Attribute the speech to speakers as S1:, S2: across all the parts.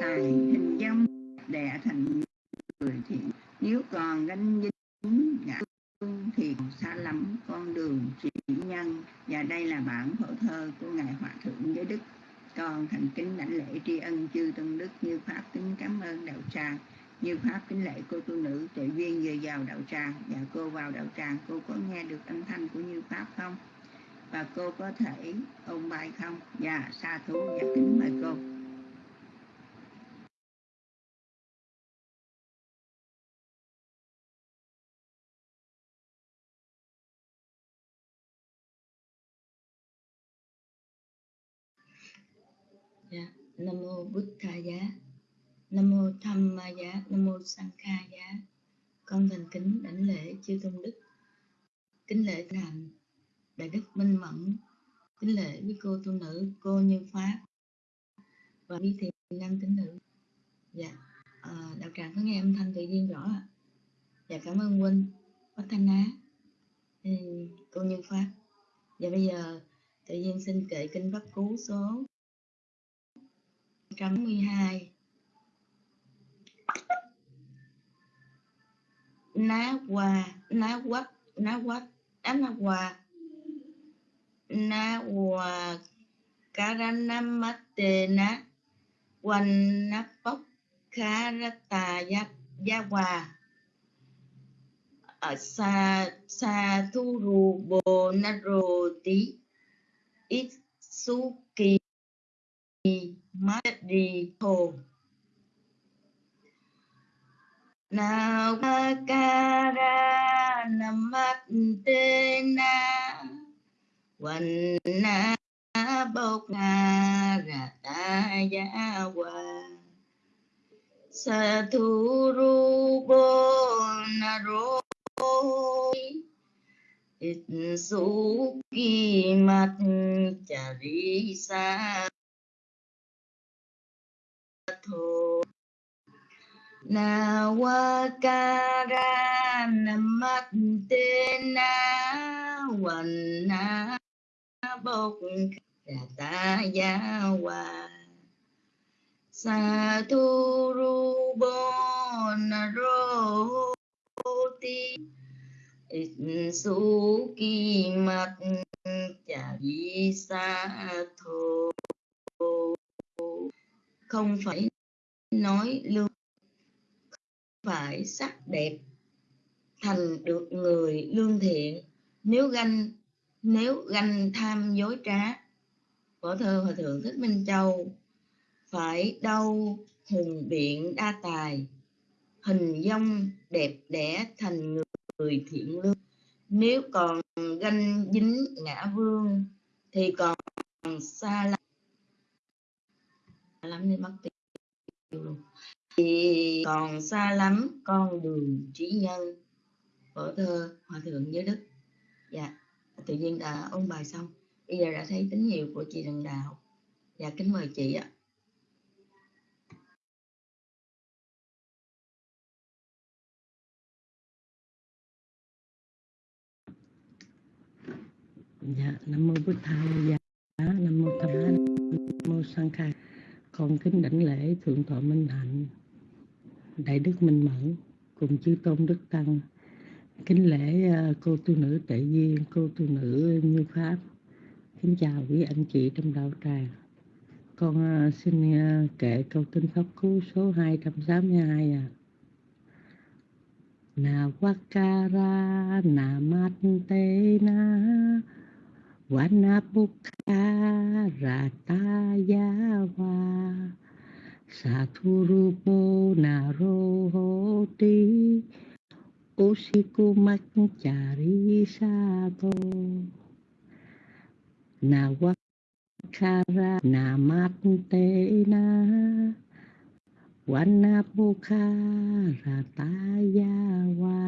S1: tài hình dung đẻ thành người thì nếu còn ganh dính ngã thì xa lắm, con đường chỉ nhân. Và đây là bản phổ thơ của ngài hòa thượng giới đức. Con thành kính đảnh lễ tri ân chư tôn đức như pháp kính cảm ơn đạo tràng, như pháp kính lễ cô tu nữ tuệ duyên vừa vào đạo tràng. Và cô vào đạo tràng, cô có nghe được âm thanh của như pháp không? Và cô có thể ôn bài không? Dạ sa thú và kính mời cô.
S2: Nam mô bút tha giá nam mô tham ma giá nam mô sang kha giá con thành kính đảnh lễ chư tôn đức. Kính lễ thành đại đức minh mẫn. Kính lễ với cô tu nữ cô như pháp và quý thiện nam tín nữ dạ à, đạo tràng có nghe âm thanh tự nhiên rõ ạ. Dạ cảm ơn huynh. Bác thanh á. Ừ, cô như pháp và dạ, bây giờ tự nhiên xin kệ kinh pháp cú số 112 ná hòa ná quắc ná quắc ná hòa ná hòa karanamattena gia karataya yawa ờ, sa sa thu rù bồ na rồ tí ít su kỳ Madripo ru Namatena na Bokara Tayawa Sathurubo ki Itsuki Mat Charisa sa na wa kara namat te na wan na bok ta ya wa sa tu ru bo na ro ti su ki mat cha vi sa thô không phải nói lưu phải sắc đẹp thành được người lương thiện. Nếu ganh nếu ganh tham dối trá võ thơ hòa thượng thích minh châu phải đau hùng biện đa tài hình dong đẹp đẽ thành người, người thiện lương. Nếu còn ganh dính ngã vương thì còn xa lắm. Lắm nên mất tiêu luôn thì còn xa lắm con đường trí nhân. Vở thơ hòa thượng giới đức. Dạ tự nhiên đã ôn bài xong. Bây giờ đã thấy tín hiệu của chị Trần Đạo. Dạ kính mời chị ạ.
S3: Dạ nam mô bổn thầy. Dạ nam mô tham nam mô sang khai con kính đảnh lễ thượng tọa minh hạnh đại đức minh mẫn cùng chư tôn đức tăng. Kính lễ à, cô tu nữ tệ duyên, cô tu nữ như pháp. Kính chào quý anh chị trong đạo tràng. Con à, xin à, kể câu kinh pháp cú số 262 à na wakara na mate na Vanapukha Ratayawa Sathurupo Naroti Osikumakchari Sato Nawakara Namatena Vanapukha Ratayawa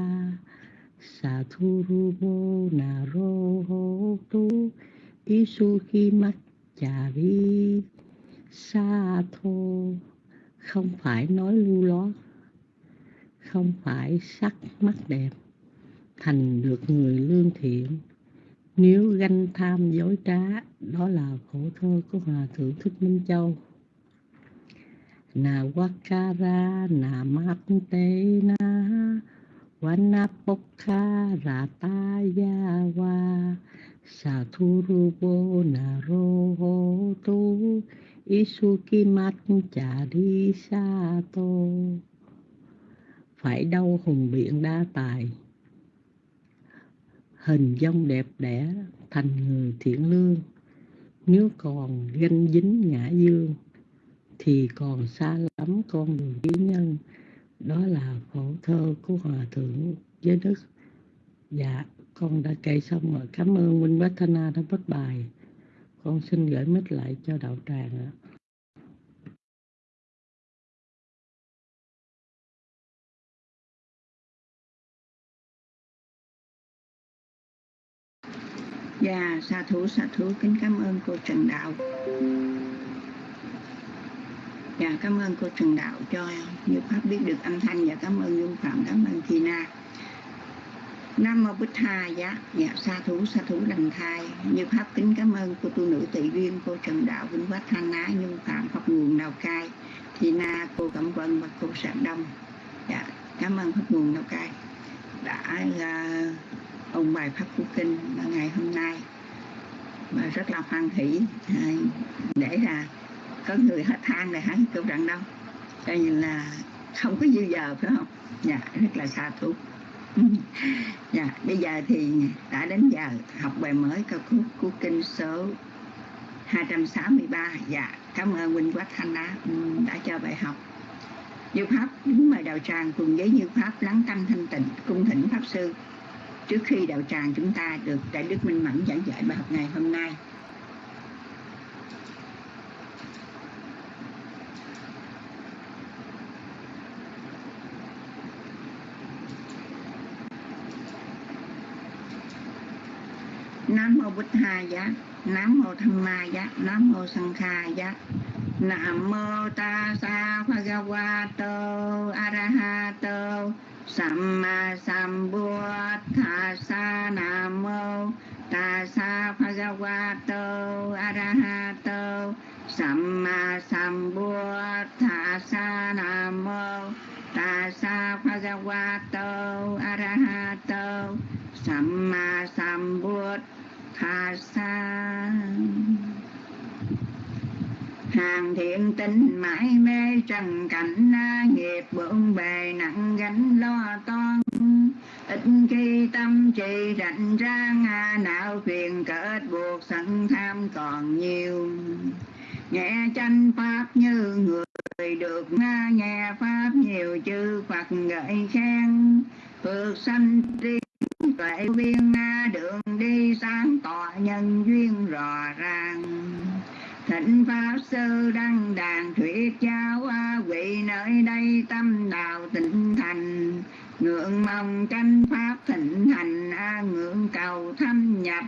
S3: Sathurubo Narohotu Isuhi Sato Satho không phải nói lưu ló. Không phải sắc mắt đẹp Thành được người lương thiện. Nếu ganh tham dối trá, Đó là khổ thơ của Hòa Thượng Thích Minh Châu. Na wakara na mate na wanapokha rataya wa sathurubo na roho tu isukimat chari sato phải đâu hùng biện đa tài. Hình dung đẹp đẽ thành người thiện lương. Nếu còn ganh dính ngã dương, thì còn xa lắm con đường trí nhân. Đó là khổ thơ của hòa thượng giới đức. Dạ con đã kể xong rồi. Cảm ơn huynh bách thanh đã bắt bài con xin gửi mic lại cho đạo tràng ạ
S1: Dạ, sa thủ sa thủ kính cảm ơn cô Trần Đạo. Dạ, cảm ơn cô Trần Đạo cho Như Pháp biết được âm thanh và cảm ơn Dung Phạm, cảm ơn Thi Na. Nam Mô Bích Tha, dạ, dạ, sa thú, sa thú đằng thai. Như Pháp kính cảm ơn cô tu nữ tị duyên, cô Trần Đạo, vinh Quách Thanh Ná, Nhung Phạm, Pháp Nguồn Lào Cai, Thi Na, cô Cẩm Vân và cô Sạng Đông. Dạ, cảm ơn Pháp Nguồn Lào Cai đã à, uh, ông bài pháp phú kinh ngày hôm nay. Và rất là hoan hỷ à, để là có người hết than này hắn câu trận đâu coi như là không có dư giờ phải không? Dạ rất là xa thú dạ bây giờ thì đã đến giờ học bài mới ca khúc của kinh số 263 dạ cảm ơn huynh quách thanh đã ừ, đã cho bài học. Như Pháp đứng mời đạo tràng cùng với Như Pháp lắng tâm thanh tịnh, cung thỉnh Pháp Sư. Trước khi đạo tràng chúng ta được đại đức minh mẫn giảng dạy bài học ngày hôm nay Nam mô bích Tha Giá, Nam mô Tham Ma Giá, Nam mô Sang Kha Giá. Nam mô Ta Sa Bhagavato Arahato Samma Sambuddhassa Namo Tassa Bhagavato Arahato Samma Sambuddhassa Namo Tassa Bhagavato Arahato Samma Sambuddhassa hàng thiện tinh mãi mê trần cảnh nghiệp bộn bề nặng gánh lo toan. Ít khi tâm trì rảnh ra ngà não phiền kết buộc sẵn tham còn nhiều. Nghe tranh pháp như người được nga nghe pháp nhiều chư phật gợi khen. Phước sanh tri tuệ viên na nhân duyên rõ ràng. Thịnh pháp sư đăng đàn thuyết giáo a Quỷ nơi đây tâm đạo tịnh thành. Ngưỡng mong tranh pháp thịnh thành a ngưỡng cầu thâm nhập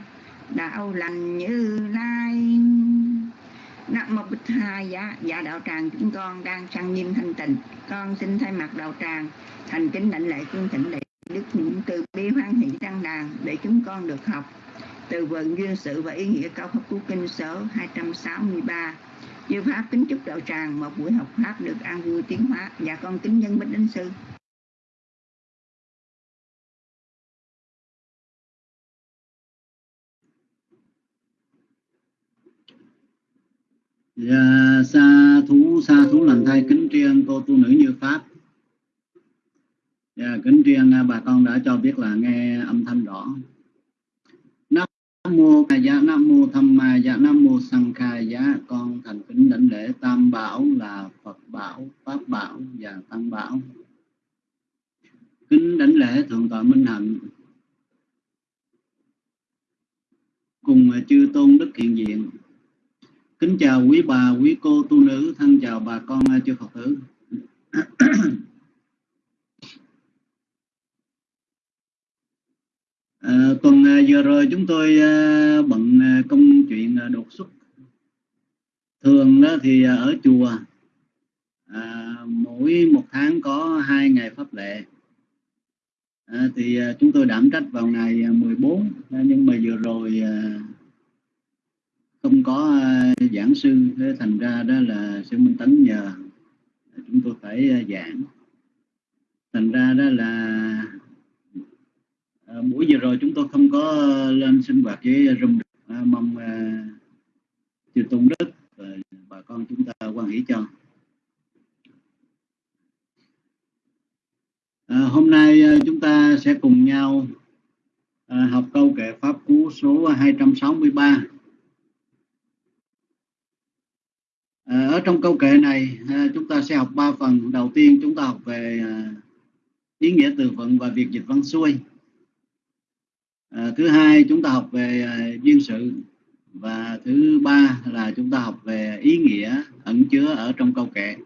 S1: đạo lành như lai. Nam mô Bích hai dạ, dạ đạo tràng chúng con đang sang nghiêm thanh tịnh. Con xin thay mặt đạo tràng thành kính đảnh lễ cung thịnh đệ đức những từ bi hoan hỷ đăng đàn để chúng con được học từ vựng duyên sự và ý nghĩa cao pháp cú kinh số 263 Như Pháp kính chúc đạo tràng một buổi học Pháp được an vui tiến hóa. Và con kính nhân bích đến sư.
S4: Dạ, sa thú sa thú lần thay kính tri cô tu nữ như pháp. Dạ, kính tri bà con đã cho biết là nghe âm thanh rõ mô ca giá dạ nam mô tham ma giá nam mô sang kha giá con thành kính đảnh lễ tam bảo là phật bảo pháp bảo và tăng bảo. Kính đảnh lễ thượng tọa minh hạnh. Cùng chư tôn đức hiện diện. Kính chào quý bà, quý cô tu nữ, thân chào bà con chư Phật tử. À, tuần vừa à, rồi chúng tôi à, bận à, công chuyện đột xuất. Thường đó thì ở chùa à, mỗi một tháng có hai ngày pháp lệ. À, thì chúng tôi đảm trách vào ngày 14 nhưng mà vừa rồi không có giảng sư thế thành ra đó là sư minh tấn nhờ chúng tôi phải à, giảng thành ra đó là à, buổi vừa rồi chúng tôi không có lên sinh hoạt với rung à, mong à, chư tôn đức và bà con chúng ta quan hỷ cho. À, hôm nay à, chúng ta sẽ cùng nhau à, học câu kệ pháp cú số 263 à, ở trong câu kệ này à, chúng ta sẽ học ba phần. Đầu tiên chúng ta học về à, ý nghĩa từ vựng và việc dịch văn xuôi à, thứ hai chúng ta học về à, duyên sự và thứ ba là chúng ta học về ý nghĩa ẩn chứa ở trong câu kệ.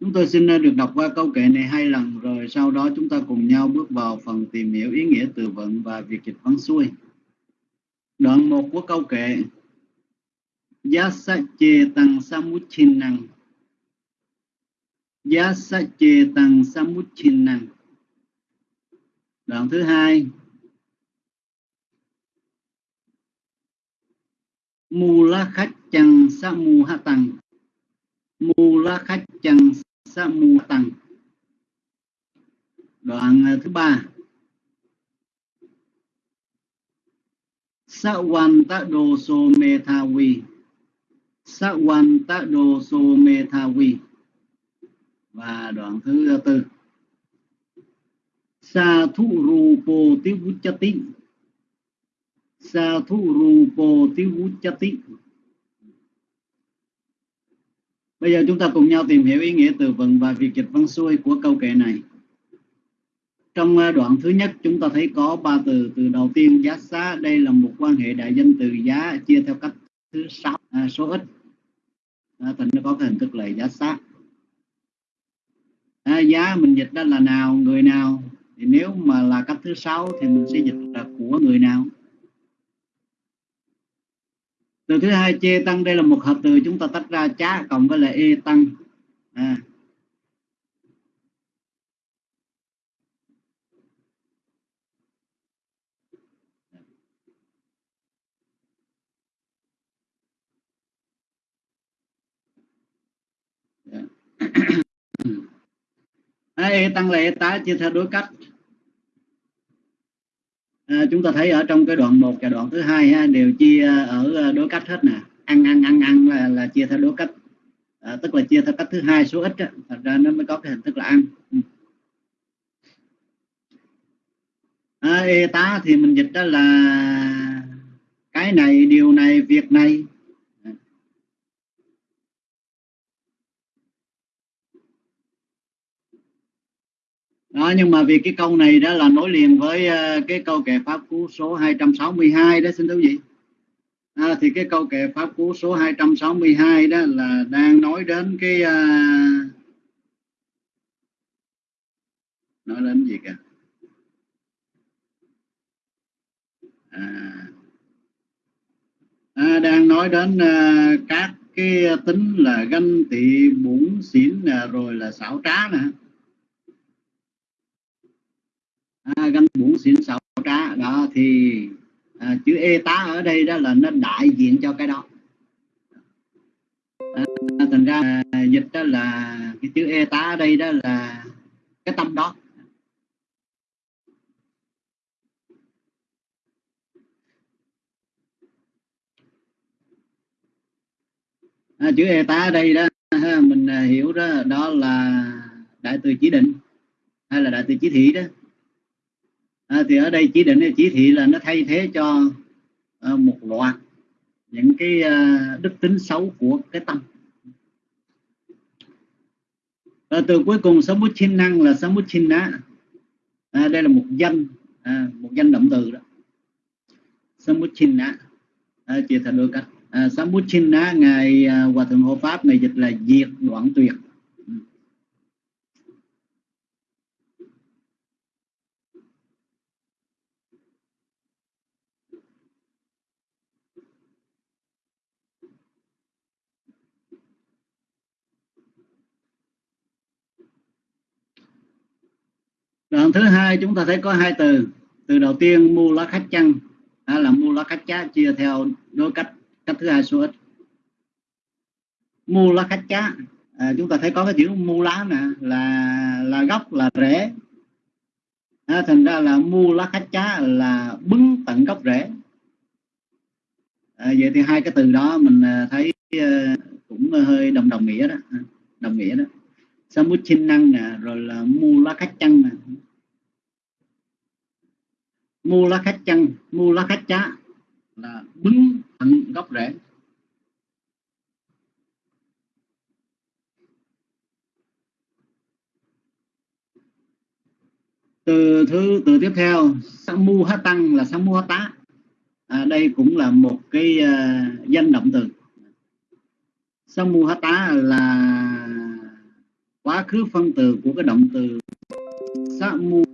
S4: Chúng tôi xin ờ, được đọc qua câu kệ này hai lần rồi sau đó chúng ta cùng nhau bước vào phần tìm hiểu ý nghĩa từ vựng và việc dịch văn xuôi. Đoạn một của câu kệ. Yasache tăng samuchinang Yasa chê tăng samuchinang Đoạn thứ hai. Mula khách chăng sa mu ha tăng Mula khách chăng sa mu tăng Đoạn à, thứ ba. Sa quan ta đồ so me tha vi Sa quan ta đồ so me tha vi Và đoạn thứ tư sa thu rupo ti vuchati sa thu rupo ti vuchati bây giờ chúng ta cùng nhau tìm hiểu ý nghĩa từ vựng và việc dịch văn xuôi của câu kệ này. Trong à, đoạn thứ nhất chúng ta thấy có ba từ. Từ đầu tiên giá xá đây là một quan hệ đại danh từ giá chia theo cách thứ sáu à, số ít. À, thành nó có cái hình thức là giá xá. À, giá mình dịch đó là nào người nào? Thì nếu mà là cách thứ sáu thì mình sẽ dịch là của người nào? Từ thứ hai, chê tăng, đây là một hợp từ chúng ta tách ra, chá cộng với lại e tăng. À. e tăng là e tá, chia theo đối cách à, chúng ta thấy ở trong cái đoạn 1 và đoạn thứ hai ha, đều chia ở ờ, đối cách hết nè. Ăn ăn ăn ăn là, là chia theo đối cách. À, tức là chia theo cách thứ hai số ít á. thật ra nó mới có cái hình thức là ăn. Ừ. À, e tá thì mình dịch đó là cái này điều này việc này. Đó nhưng mà vì cái câu này đó là nối liền với uh, cái câu kệ pháp cú số 262 đó xin thưa quý vị. À, thì cái câu kệ pháp cú số 262 đó là đang nói đến cái uh, nói đến gì cả à, à, đang nói đến uh, các cái tính là ganh tị bủn xỉn à, rồi là xảo trá nè à, gánh buồn xỉn sầu trá đó thì à, chữ e tá ở đây đó là nó đại diện cho cái đó. À, thành ra à, dịch đó là cái chữ e tá ở đây đó là cái tâm đó. À, chữ e tá ở đây đó mình à, hiểu đó đó là đại từ chỉ định hay là đại từ chỉ thị đó à, thì ở đây chỉ định chỉ thị là nó thay thế cho à, một loạt những cái à, đức tính xấu của cái tâm. À, từ cuối cùng sống bút chinh năng là samut á à, đây là một danh à, một danh động từ đó. Samut á à, chia thành đôi cách. À, samut á ngài à, hòa thượng hộ pháp ngài dịch là diệt đoạn tuyệt. Đoạn thứ hai chúng ta thấy có hai từ. Từ đầu tiên mu lá khách chăng. Đó là mu lá khách chá chia theo đối cách cách thứ hai số ít. Mu lá khách chá. À, chúng ta thấy có cái chữ mu lá nè là là gốc là rễ. À, thành ra là mu lá khách chá là bứng tận gốc rễ. À, vậy thì hai cái từ đó mình à, thấy à, cũng hơi đồng đồng nghĩa đó. Đồng nghĩa đó samuchin năng nè rồi là mu lá khách chăng nè. Mu lá khách chăng mu lá khách chá là bứng thẳng gốc rễ. Từ thứ từ tiếp theo samu há tăng là samu há tá à, đây cũng là một cái uh, danh động từ. Samu há tá là quá khứ phân từ của cái động từ samu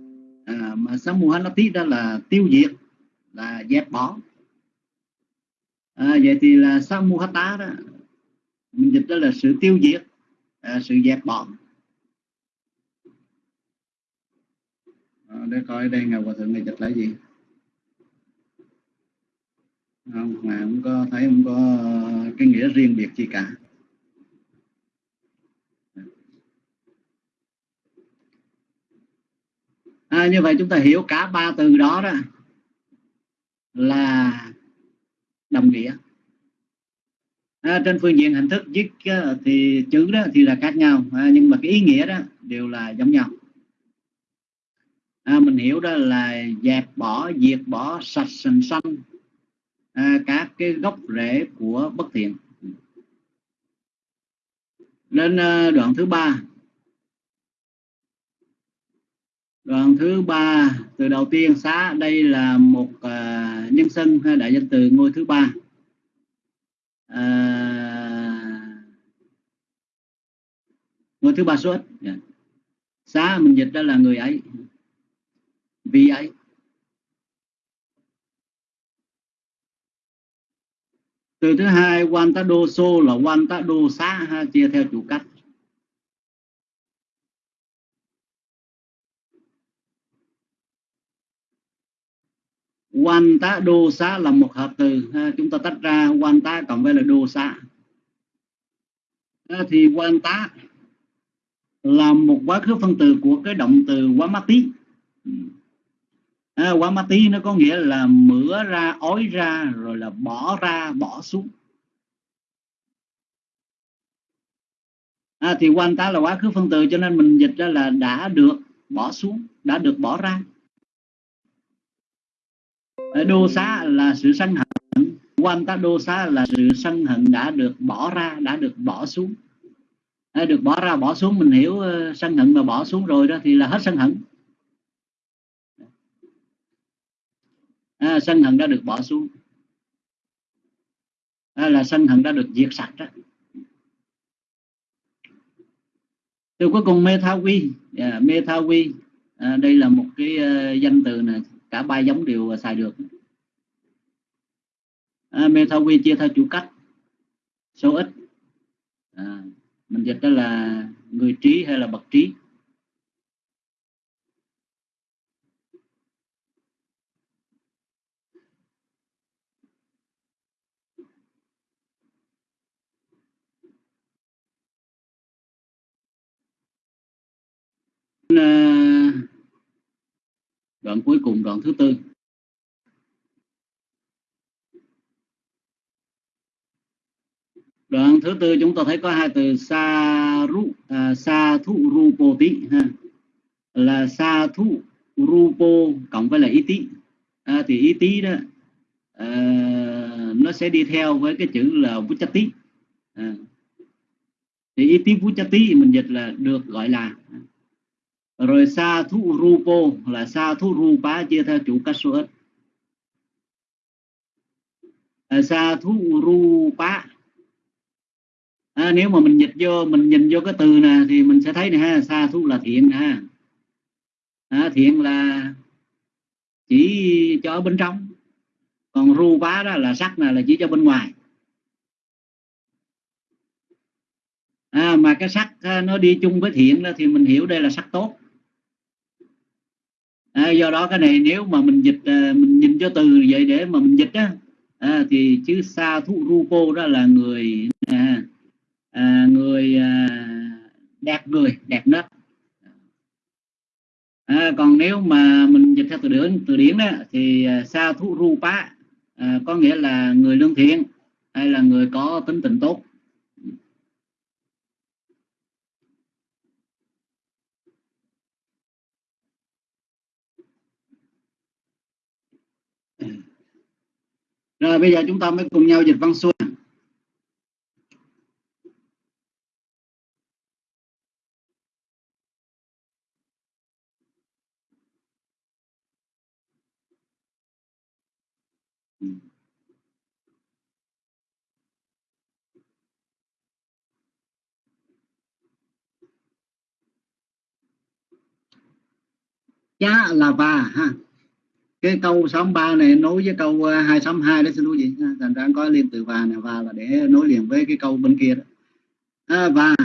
S4: à, mà samu há nó tí đó là tiêu diệt là dẹp bỏ. À, vậy thì là samu hata đó mình dịch đó là sự tiêu diệt à, sự dẹp bỏ. À, để coi đây ngài hòa thượng này dịch là gì? Không mà không có thấy không có cái nghĩa riêng biệt gì cả. À, như vậy chúng ta hiểu cả ba từ đó đó là đồng nghĩa. À, trên phương diện hình thức viết ờ, thì chữ đó thì là khác nhau à, nhưng mà cái ý nghĩa đó đều là giống nhau. À, mình hiểu đó là dẹp bỏ diệt bỏ sạch sành xanh à, các cái gốc rễ của bất thiện. Đến à, ờ, đoạn thứ ba. Đoạn thứ ba từ đầu tiên xá đây là một uh, nhân xưng hay đại danh từ ngôi thứ ba. À, ngôi thứ ba số ít yeah. xá mình dịch đó là người ấy. Vì ấy. Từ thứ hai Wantado so là Wantado xá ha, chia theo chủ cách. Wanta đô xá là một hợp từ ha, chúng ta tách ra Wanta cộng với là đô xá. À, thì Wanta là một quá khứ phân từ của cái động từ quá tí. À, quá mát tí nó có nghĩa là mửa ra ói ra rồi là bỏ ra bỏ xuống. À, thì quan tá là quá khứ phân từ cho nên mình dịch ra là đã được bỏ xuống đã được bỏ ra đô xá là sự sân hận. Quan ta đô xá là sự sân hận đã được bỏ ra đã được bỏ xuống. Được bỏ ra bỏ xuống mình hiểu ờ, sân hận mà bỏ xuống rồi đó thì là hết sân hận. À, sân hận đã được bỏ xuống. À, là sân hận đã được diệt sạch đó. Từ cuối cùng mê tha quy. Yeah, mê tha quy. À, đây là một cái uh, danh từ này cả ba giống đều xài được. À, mê quy chia theo chủ cách số ít. À, mình dịch đó là người trí hay là bậc trí? Uh, đoạn cuối cùng đoạn thứ tư. Đoạn thứ tư chúng ta thấy có hai từ sa ru à, sa thu rupo tí ha. Là sa thu rupo cộng với là ý tí. À, thì ý tí đó à, nó sẽ đi theo với cái chữ là vuchati à, thì ý tí vuchati mình dịch là được gọi là rồi sa thu rupo là sa thu rupa chia theo chủ cách số ít. À, sa thu rupa à, nếu mà mình dịch vô mình nhìn vô cái từ nè thì mình sẽ thấy nè ha sa thu là thiện ha. À, thiện là chỉ cho bên trong. Còn rupa đó là sắc nè, là chỉ cho bên ngoài. À, mà cái sắc à, nó đi chung với thiện đó thì mình hiểu đây là sắc tốt à, do đó cái này nếu mà mình dịch à, mình nhìn cho từ vậy để mà mình dịch á à, thì chữ sa thu rupo đó là người à, à, người à, đẹp người đẹp nết à, còn nếu mà mình dịch theo từ điển từ điển đó thì à, sa thu rupa à, có nghĩa là người lương thiện hay là người có tính tình tốt. Rồi, bây giờ chúng ta mới cùng nhau dịch văn xuôi cha là và ha cái câu 63 này nối với câu ờ, 262 đó xin quý vị thành ra có liên từ và này và là để nối liền với cái câu bên kia đó. À, và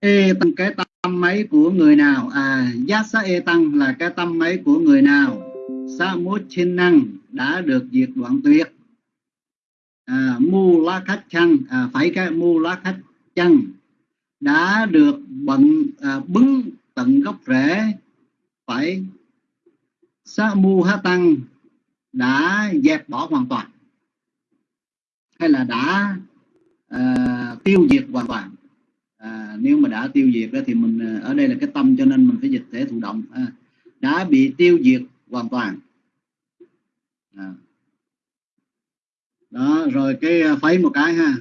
S4: e tăng cái tâm máy của người nào? À giác sa e tăng là cái tâm máy của người nào? Sa mốt trên năng đã được diệt đoạn tuyệt. À, mu lá khách chăng à, phải cái mu lá khách chăng đã được bận à, bứng tận gốc rễ phải. Sa mu ha tăng đã dẹp bỏ hoàn toàn. Hay là đã uh, tiêu diệt hoàn toàn. À, nếu mà đã tiêu diệt đó thì mình ờ, ở đây là cái tâm cho nên mình phải dịch thể thụ động. À, đã bị tiêu diệt hoàn toàn. À. đó rồi cái à, phấy một cái ha.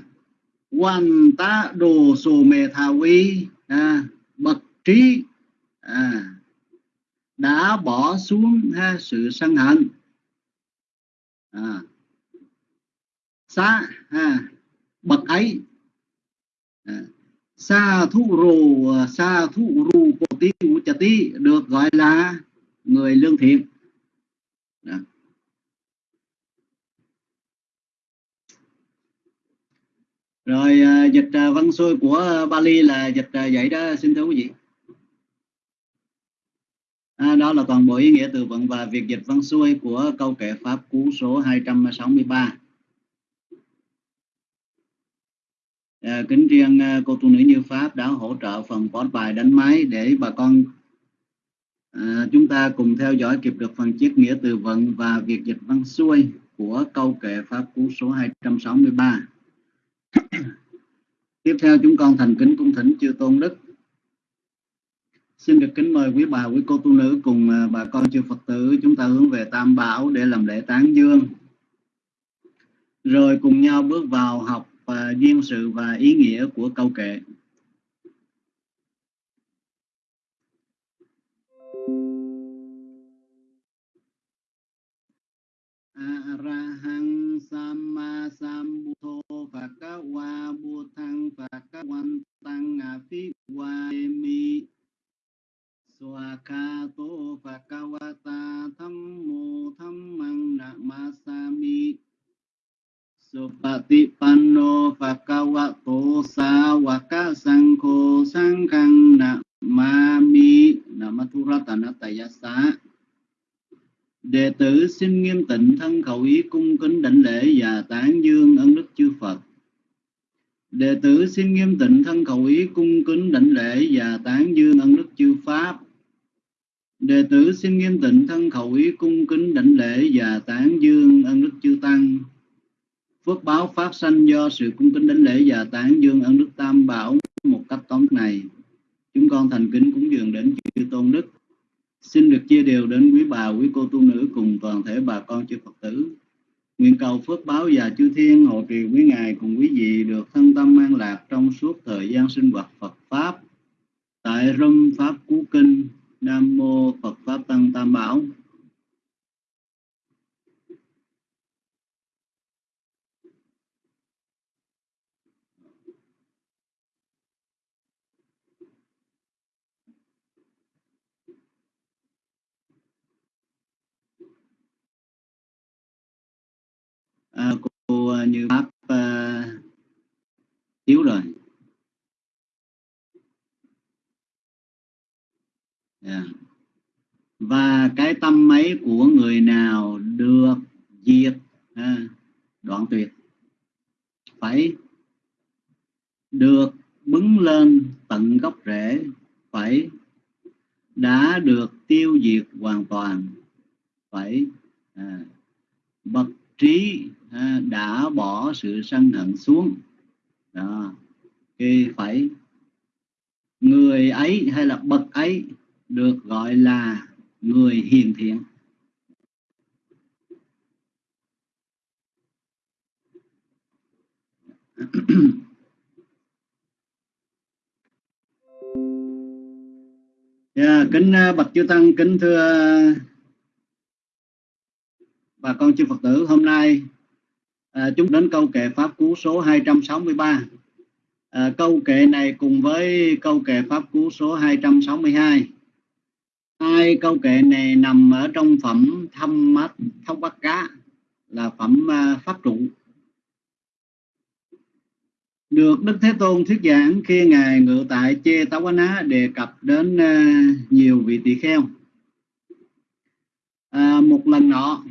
S4: Quan tá đồ sồ mề thà quý à, bậc trí à, đã bỏ xuống ha, sự sân hận. À, xa ha, bậc ấy. À, xa thu rù xa thu rù bồ tí chà tí được gọi là người lương thiện. À. rồi dịch à, văn xuôi của Bali là dịch à, vậy đó xin thưa quý vị. À, đó là toàn bộ ý nghĩa từ vựng và việc dịch văn xuôi của câu kệ pháp cú số 263. À, kính riêng à, cô tu nữ như Pháp đã hỗ trợ phần post bài đánh máy để bà con à, chúng ta cùng theo dõi kịp được phần chiết nghĩa từ vựng và việc dịch văn xuôi của câu kệ pháp cú số 263. Tiếp theo chúng con thành kính cung thỉnh chư tôn đức Xin được kính mời quý bà, quý cô tu nữ cùng à, bà con chư Phật tử chúng ta hướng về Tam Bảo để làm lễ tán dương. Rồi cùng nhau bước vào học và duyên sự và ý nghĩa của câu kệ. Arahang Samma Sambuddho Phakawa Buddhang Phakawantang tham Swakato Phakawata Thammo Thammang Namasami Supatipanno Phakawato Sawaka Sangko na Namami Namathuratanattayasa Đệ tử xin nghiêm tịnh thân khẩu ý cung kính đảnh lễ và tán dương ân đức chư Phật. Đệ tử xin nghiêm tịnh thân khẩu ý cung kính đảnh lễ và tán dương ân đức chư Pháp. Đệ tử xin nghiêm tịnh thân khẩu ý cung kính đảnh lễ và tán dương ân đức chư Tăng. Phước báo phát sanh do sự cung kính đảnh lễ và tán dương ân đức Tam Bảo một cách tóm này. Chúng con thành kính cúng dường đến chư Tôn Đức. Xin được chia đều đến quý bà, quý cô tu nữ cùng toàn thể bà con chư Phật tử. Nguyện cầu phước báo và chư thiên hộ trì quý ngài cùng quý vị được thân tâm an lạc trong suốt thời gian sinh hoạt Phật Pháp. Tại Râm Pháp Cú Kinh, Nam Mô Phật Pháp Tăng Tam Bảo. à, cô à, như pháp uh, thiếu rồi yeah. Dạ và cái tâm ấy của người nào được diệt? À, đoạn tuyệt. Phải được bứng lên tận gốc rễ phải đã được tiêu diệt hoàn toàn phải à, bậc trí à, đã bỏ sự sân hận xuống. Đó thì phải người ấy hay là bậc ấy được gọi là người hiền thiện. Yeah, dạ, kính bậc bạch chư tăng kính thưa à, bà con chư Phật tử hôm nay à, chúng đến câu kệ pháp cú số 263 à, câu kệ này cùng với câu kệ pháp cú số 262 hai câu kệ này nằm ở trong phẩm thâm mắt thông bắt cá là phẩm à, pháp trụ được Đức Thế Tôn thuyết giảng khi Ngài ngự tại Chê Táo quán á đề cập đến à, nhiều vị tỳ kheo. À, một lần nọ,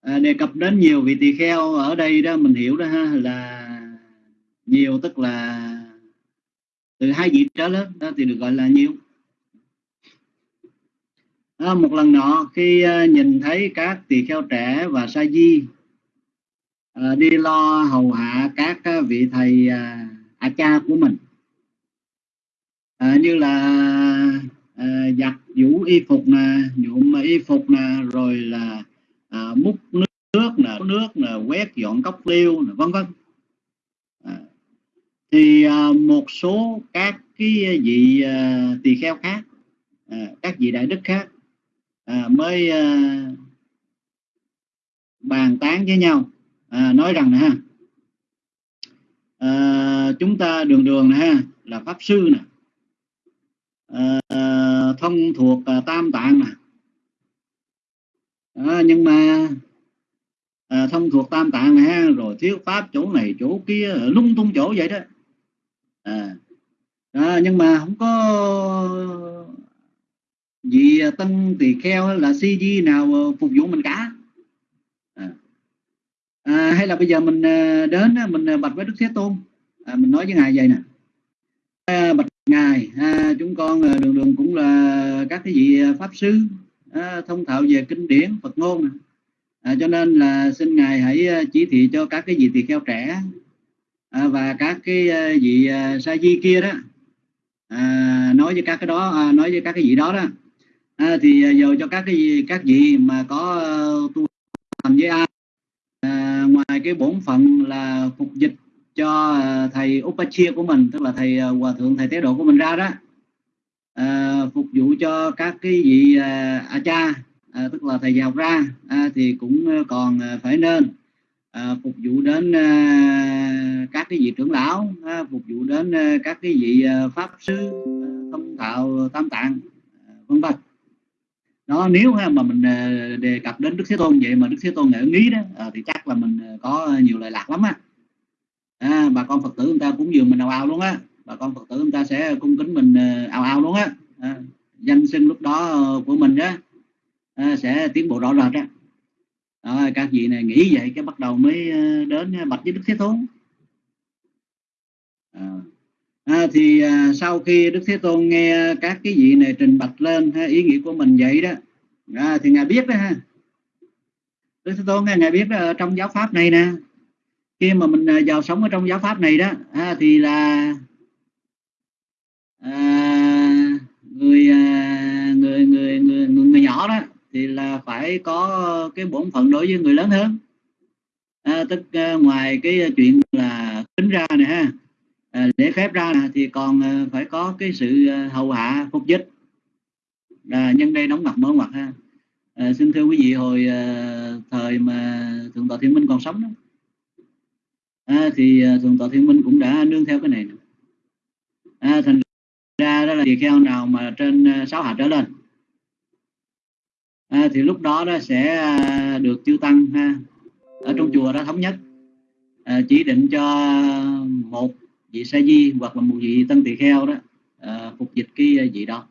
S4: à, đề cập đến nhiều vị tỳ kheo ở đây đó mình hiểu đó ha, là nhiều tức là từ hai vị trở lên đó thì được gọi là nhiều. À, một lần nọ khi à, nhìn thấy các tỳ kheo trẻ và sa di à, đi lo hầu hạ các à, vị thầy uh, a cha của mình à, như là à, giặt vũ y phục nè nhuộm y phục nè rồi là à, múc nước nước nè nước nè quét dọn cốc liêu nè vân vân. Thì à, một số các cái vị à, tỳ kheo khác à, các vị đại đức khác à, mới à, bàn tán với nhau. À, nói rằng ha à, chúng ta đường đường ha là pháp sư nè. À, thông thuộc à, tam tạng nè. À, nhưng mà à, thông thuộc tam tạng nè rồi thiếu pháp chỗ này chỗ kia lung tung chỗ vậy đó. À, à, nhưng mà không có vì à, tân tỳ kheo là cg nào à, phục vụ mình cả. À. À, hay là bây giờ mình à, đến mình bạch với đức thế tôn. À, mình nói với ngài vậy nè. À, bạch ngài à, chúng con đường đường cũng là các cái vị pháp sư à, thông thạo về kinh điển phật ngôn à, cho nên là xin ngài hãy chỉ thị cho các cái vị tỳ kheo trẻ à, và các cái vị sa di kia đó. À, nói với các cái đó à, nói với các cái vị đó đó à, thì à, dầu giờ cho các cái các vị mà có ờ, tu hành với ai? À, ngoài cái bổn phận là phục dịch cho à, thầy Upachia của mình tức là thầy à, hòa thượng thầy tế độ của mình ra đó. À, phục vụ cho các cái vị à, acha à, tức là thầy dạy học ra à, thì cũng ờ, còn phải nên à, phục vụ đến à, các cái vị trưởng lão à, phục vụ đến à, các cái vị à, pháp sư à, thông thạo tam tạng à, vân vân đó nếu mà mình ờ, đề cập đến đức thế tôn vậy mà đức thế tôn ngỡ nghĩ đó à, thì chắc là mình ờ, có nhiều lời lạc lắm á. À, bà con phật tử chúng ta cũng dường mình ao ao luôn á. Bà con phật tử chúng ta sẽ cung kính mình ao ao luôn á. À, danh sinh lúc đó của mình á à, sẽ tiến bộ rõ rệt á. À, các vị này nghĩ vậy cái bắt đầu mới đến bạch với đức thế tôn. À, à, thì à, sau khi đức thế tôn nghe các cái vị này trình bạch lên ha, ý nghĩa của mình vậy đó. À, thì ngài biết đó ha. Đức thế tôn ngài biết đó, trong giáo pháp này nè. Khi mà mình à, vào sống ở trong giáo pháp này đó à, thì là à, người, à, người người người người người nhỏ đó thì là phải có cái bổn phận đối với người lớn hơn. À, tức à, ngoài cái chuyện là tính ra này ha à, để phép ra thì còn à, phải có cái sự à, hầu hạ phục dịch. À, nhân đây đóng mặt mở mặt ha. À, xin thưa quý vị hồi à, thời mà thượng tọa thiên minh còn sống đó à, thì à, thượng tọa thiên minh cũng đã nương theo cái này à, thành ra đó là tỳ kheo nào mà trên sáu hạt trở lên. À, thì lúc đó đó sẽ được chư tăng ha ở trong chùa đó thống nhất. À, chỉ định cho một vị sa di hoặc là một vị tân tỳ kheo đó à, phục dịch cái à, vị đó.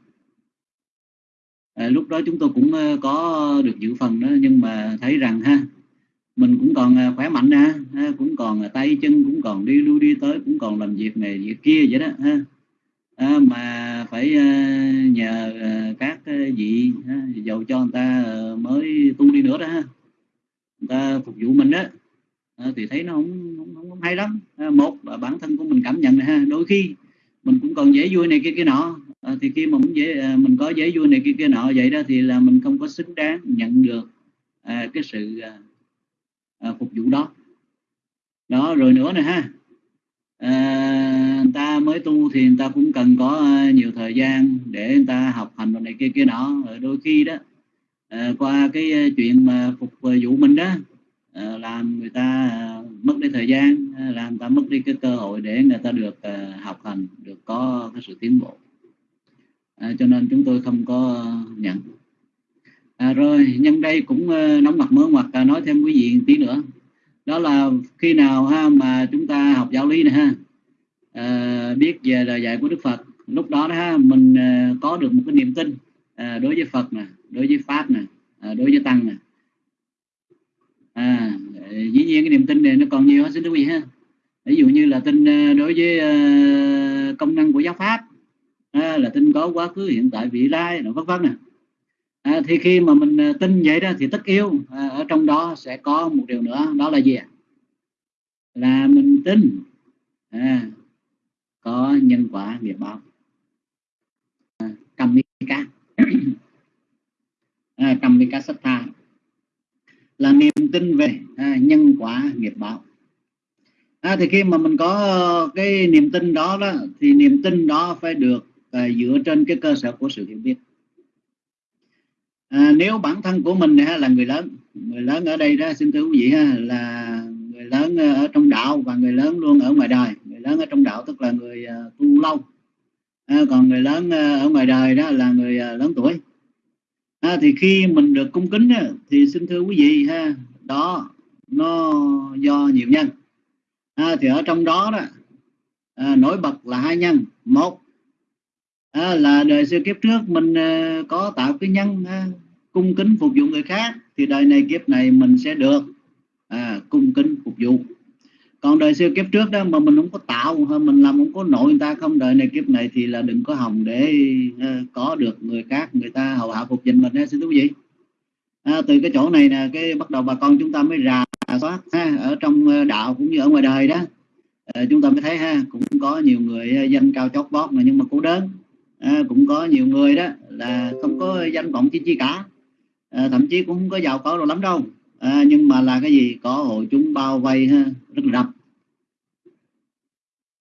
S4: À, lúc đó chúng tôi cũng à, có được dự phần đó nhưng mà thấy rằng ha mình cũng còn à, khỏe mạnh nè ha, cũng còn tay chân cũng còn đi lui đi tới cũng còn làm việc này việc kia vậy đó ha. À, mà phải à, nhờ à, các vị ha, dầu cho người ta mới tu đi nữa đó ha. Người ta phục vụ mình đó à, thì thấy nó không, không, không, không hay lắm. À, một là bản thân của mình cảm nhận này ha. Đôi khi mình cũng còn dễ vui này kia kia nọ. À, thì khi mà mình dễ à, mình có dễ vui này kia kia nọ vậy đó thì là mình không có xứng đáng nhận được à, cái sự à, à, phục vụ đó. Đó rồi nữa nè ha. À, người ta mới tu thì người ta cũng cần có nhiều thời gian để người ta học hành này kia kia nọ. Rồi đôi khi đó à, qua cái chuyện mà phục vụ mình đó Ờ, làm người ta ờ, mất đi thời gian ờ, làm người ta mất đi cái cơ hội để người ta được học hành được có cái sự tiến bộ. À, cho nên chúng tôi không có nhận. À, rồi nhân đây cũng nóng mặt mớ mặt à, nói thêm quý vị tí nữa. Đó là khi nào ha mà chúng ta học giáo lý này ha? À, biết về lời dạy của Đức Phật. Lúc đó, đó ha mình có được một cái niềm tin à, đối với Phật nè đối với pháp nè à, đối với tăng nè à, dĩ nhiên cái niềm tin này nó còn nhiều hơn xin quý vị ha. Ví dụ như là tin à, đối với à, công năng của giáo pháp à, là tin có quá khứ hiện tại vị lai vân vân nè. À, thì khi mà mình à, tin vậy đó thì tất yếu à, ở trong đó sẽ có một điều nữa đó là gì là mình tin à, có nhân quả nghiệp báo. À, cầm cá à, cầm cá sát tha là niềm tin về à, nhân quả nghiệp báo. À, thì khi mà mình có ờ, cái niềm tin đó đó thì niềm tin đó phải được à, dựa trên cái cơ sở của sự hiểu biết. À, nếu bản thân của mình ha, là người lớn người lớn ở đây đó xin thưa quý vị ha, là người lớn ở trong đạo và người lớn luôn ở ngoài đời. Người lớn ở trong đạo tức là người uh, tu lâu. À, còn người lớn uh, ở ngoài đời đó là người uh, lớn tuổi à, thì khi mình được cung kính á, thì xin thưa quý vị ha đó nó do nhiều nhân. À, thì ở trong đó đó à, nổi bật là hai nhân. Một à, là đời xưa kiếp trước mình à, có tạo cái nhân à, cung kính phục vụ người khác thì đời này kiếp này mình sẽ được à, cung kính phục vụ còn đời xưa kiếp trước đó mà mình không có tạo mình làm không có nội người ta không? Đời này kiếp này thì là đừng có hồng để uh, có được người khác người ta hầu hạ phục dịch mình ha. Xin thú vị. À, từ cái chỗ này nè cái bắt đầu bà con chúng ta mới rà soát ha ở trong ờ, đạo cũng như ở ngoài đời đó. À, chúng ta mới thấy ha cũng có nhiều người danh cao chót vót mà nhưng mà cô đơn à, cũng có nhiều người đó là không có danh vọng chi chi cả. À, thậm chí cũng không có giàu có đâu lắm đâu. À, nhưng mà là cái gì? Có hội chúng bao vây ha rất rập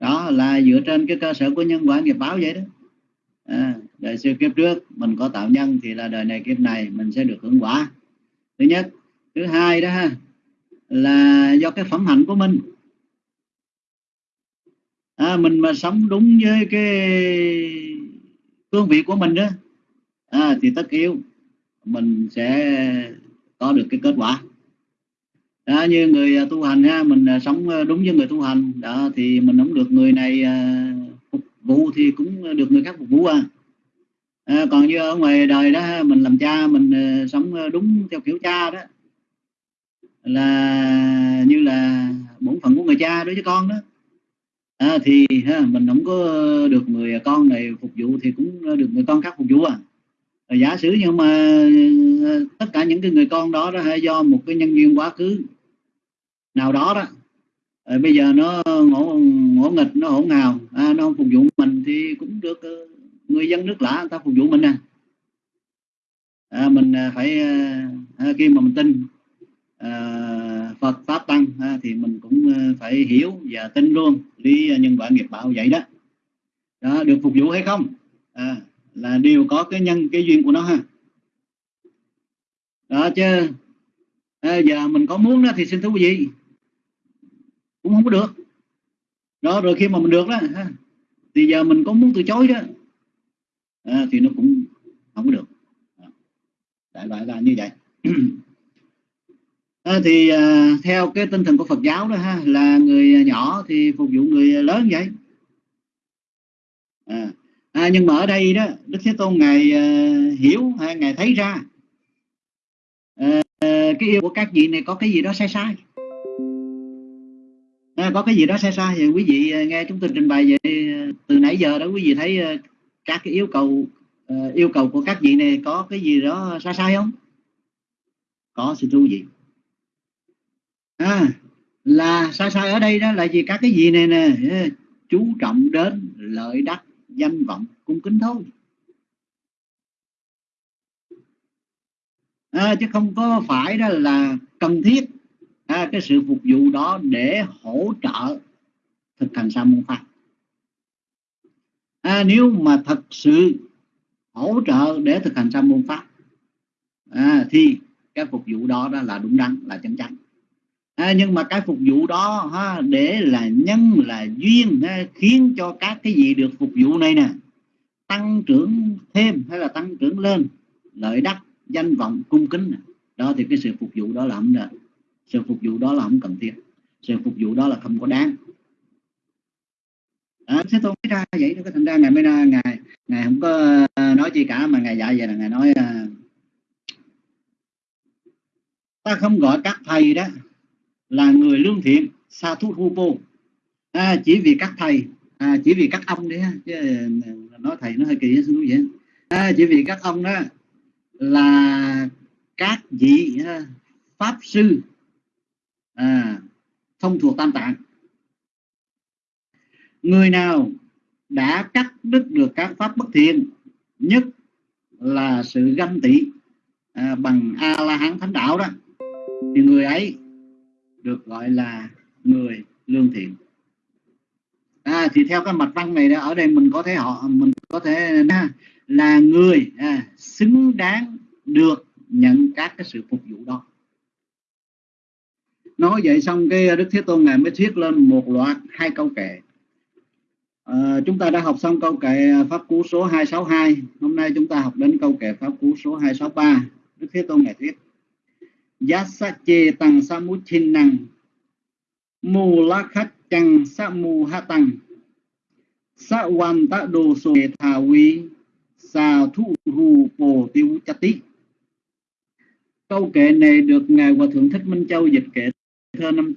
S4: đó là dựa trên cái cơ sở của nhân quả nghiệp báo vậy đó. À, đời xưa kiếp trước mình có tạo nhân thì là đời này kiếp này mình sẽ được hưởng quả. Thứ nhất. Thứ hai đó ha là do cái phẩm hạnh của mình. À, mình mà sống đúng với cái cương vị của mình đó à, thì tất yếu mình sẽ có được cái kết quả đó, như người à, tu hành ha mình à, sống à, đúng với người tu hành. Đó thì mình không được người này phục vụ thì cũng được người khác phục vụ à, à còn như ở ngoài đời đó mình làm cha mình sống đúng theo kiểu cha đó. Là như là bổn phận của người cha đối với con đó. À, thì ha, mình không có được người con này phục vụ thì cũng được người con khác phục vụ à. Giả sử nhưng mà tất cả những cái người con đó đó do một cái nhân duyên quá khứ nào đó đó. Rồi bây giờ nó ngỗ ngỗ nghịch nó hỗn hào à, nó không phục vụ mình thì cũng được ờ, người dân nước lạ người ta phục vụ mình nè. À, mình à, phải à, à, khi mà mình tin à, Phật pháp tăng à, thì mình cũng ờ, phải hiểu và tin luôn lý nhân quả nghiệp báo vậy đó. Đó được phục vụ hay không? À, là đều có cái nhân cái duyên của nó ha. Đó chứ. À, giờ mình có muốn đó thì xin thú vị cũng không có được. Đó rồi khi mà mình được đó ha, thì giờ mình có muốn từ chối đó à, thì nó cũng không có được. Đại loại là như vậy. À, thì à, theo cái tinh thần của Phật giáo đó ha là người nhỏ thì phục vụ người lớn vậy. À, à, nhưng mà ở đây đó Đức Thế Tôn ngài à, hiểu hay ngài thấy ra à, cái yêu của các vị này có cái gì đó sai sai à, có cái gì đó sai sai thì quý vị ờ, nghe chúng tôi trình bày vậy ờ, từ nãy giờ đó quý vị thấy các cái yêu cầu uh, yêu cầu của các vị này có cái gì đó sai sai không? Có xin thưa vị. À, là sai sai ở đây đó là gì? Các cái gì này nè chú trọng đến lợi đắc danh vọng cung kính thôi. À, chứ không có phải đó là cần thiết à, cái sự phục vụ đó để hỗ trợ thực hành sa môn pháp à, nếu mà thật sự hỗ trợ để thực hành sa môn pháp à, thì cái phục vụ đó đó là đúng đắn là chân chánh. À, nhưng mà cái phục vụ đó ha, để là nhân là duyên ha, khiến cho các cái gì được phục vụ này nè tăng trưởng thêm hay là tăng trưởng lên lợi đắc danh vọng cung kính đó thì cái sự phục vụ đó là không được sự phục vụ đó là không cần thiết. Sự phục vụ đó là không có đáng. À, thế tôi ra vậy đó thành ra ngày mới ra ngày ngày không có à, nói gì cả mà ngày dạy vậy là ngày nói ờ, ta không gọi các thầy đó là người lương thiện sa thú rupo à, chỉ vì các thầy à, chỉ vì các ông đấy chứ à, nói thầy nó hơi kỳ xin vậy. À, chỉ vì các ông đó là các vị pháp sư à, thông thuộc tam tạng. Người nào đã cắt đứt được các pháp bất thiện nhất là sự ganh tị à, bằng a la hán thánh đạo đó thì người ấy được gọi là người lương thiện. À, thì theo cái mạch văn này đó ở đây mình có thể họ mình có thể là người à, xứng đáng được nhận các cái sự phục vụ đó nói vậy xong cái đức thế tôn ngài mới thuyết lên một loạt hai câu kệ. À, chúng ta đã học xong câu kệ pháp cú số 262 hôm nay chúng ta học đến câu kệ pháp cú số 263 đức thế tôn ngài thuyết Yasa chê tăng sa năng Mù la khách chăng sa mu ha tăng. Sa wan ta đồ sô thà vi Sa thu ru bồ tiêu chati Câu kệ này được Ngài Hòa Thượng Thích Minh Châu dịch kệ thơ năm.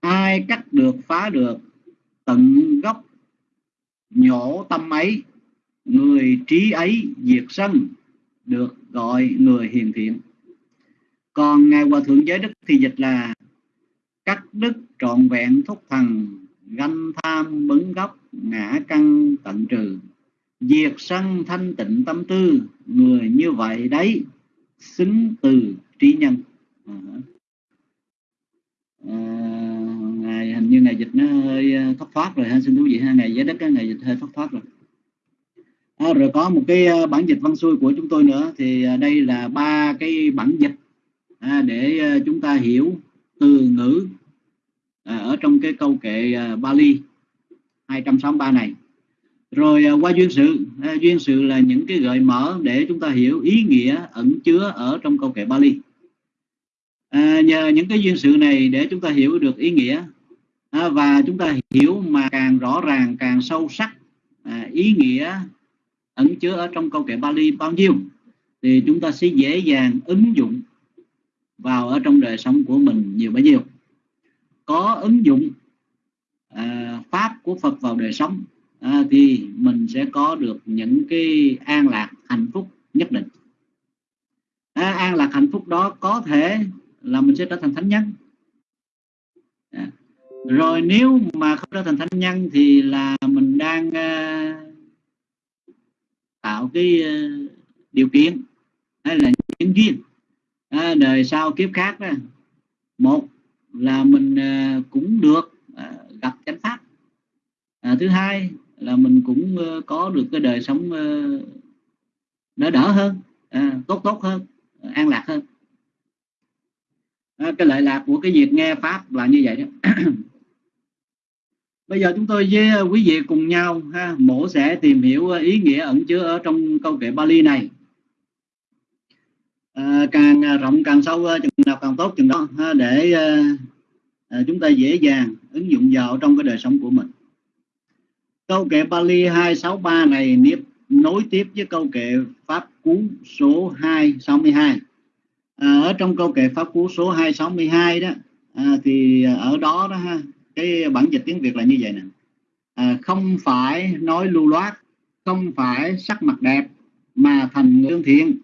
S4: Ai cắt được phá được, tận gốc nhổ tâm ấy. Người trí ấy diệt sân, được gọi người hiền thiện. Còn ngài hòa thượng giới đức thì dịch là cắt đức trọn vẹn thúc thần, ganh tham bấn gốc, ngã căn tận trừ. Diệt sân thanh tịnh tâm tư, người như vậy đấy xứng từ trí nhân. À, à, ngài hình như ngày dịch nó hơi à, thất thoát rồi ha xin thú vị ha ngày giá đất ngày dịch hơi thất thoát rồi. À, rồi có một cái à, bản dịch văn xuôi của chúng tôi nữa thì à, đây là ba cái bản dịch à, để chúng ta hiểu từ ngữ à, ở trong cái câu kệ Bali 263 này rồi à, qua duyên sự. À, duyên sự là những cái gợi mở để chúng ta hiểu ý nghĩa ẩn chứa ở trong câu kệ Bali. À, nhờ những cái duyên sự này để chúng ta hiểu được ý nghĩa. À, và chúng ta hiểu mà càng rõ ràng càng sâu sắc à, ý nghĩa ẩn chứa ở trong câu kệ Bali bao nhiêu thì chúng ta sẽ dễ dàng ứng dụng vào ở trong đời sống của mình nhiều bấy nhiêu. Có ứng dụng à, pháp của Phật vào đời sống à, thì mình sẽ có được những cái an lạc hạnh phúc nhất định. À, an lạc hạnh phúc đó có thể là mình sẽ trở thành thánh nhân. À. rồi nếu mà không trở thành thánh nhân thì là mình đang à, tạo cái à, điều kiện hay là những duyên. À, đời sau kiếp khác đó một là mình à, cũng được à, gặp chánh pháp. À, thứ hai là mình cũng ờ, có được cái đời sống ờ, đỡ đỡ hơn à, tốt tốt hơn an lạc hơn. À, cái lợi lạc của cái việc nghe pháp là như vậy đó. Bây giờ chúng tôi với ờ, quý vị cùng nhau ha mổ sẽ tìm hiểu ý nghĩa ẩn chứa ở trong câu kệ Bali này. À, càng à, rộng càng sâu chừng nào càng tốt chừng đó ha, để à, chúng ta dễ dàng ứng dụng vào trong cái đời sống của mình câu kệ Bali 263 này nếp nối tiếp với câu kệ pháp cú số 262 à, ở trong câu kệ pháp cú số 262 đó à, thì ở đó đó ha cái bản dịch tiếng Việt là như vậy nè. À, không phải nói lưu loát không phải sắc mặt đẹp mà thành lương thiện.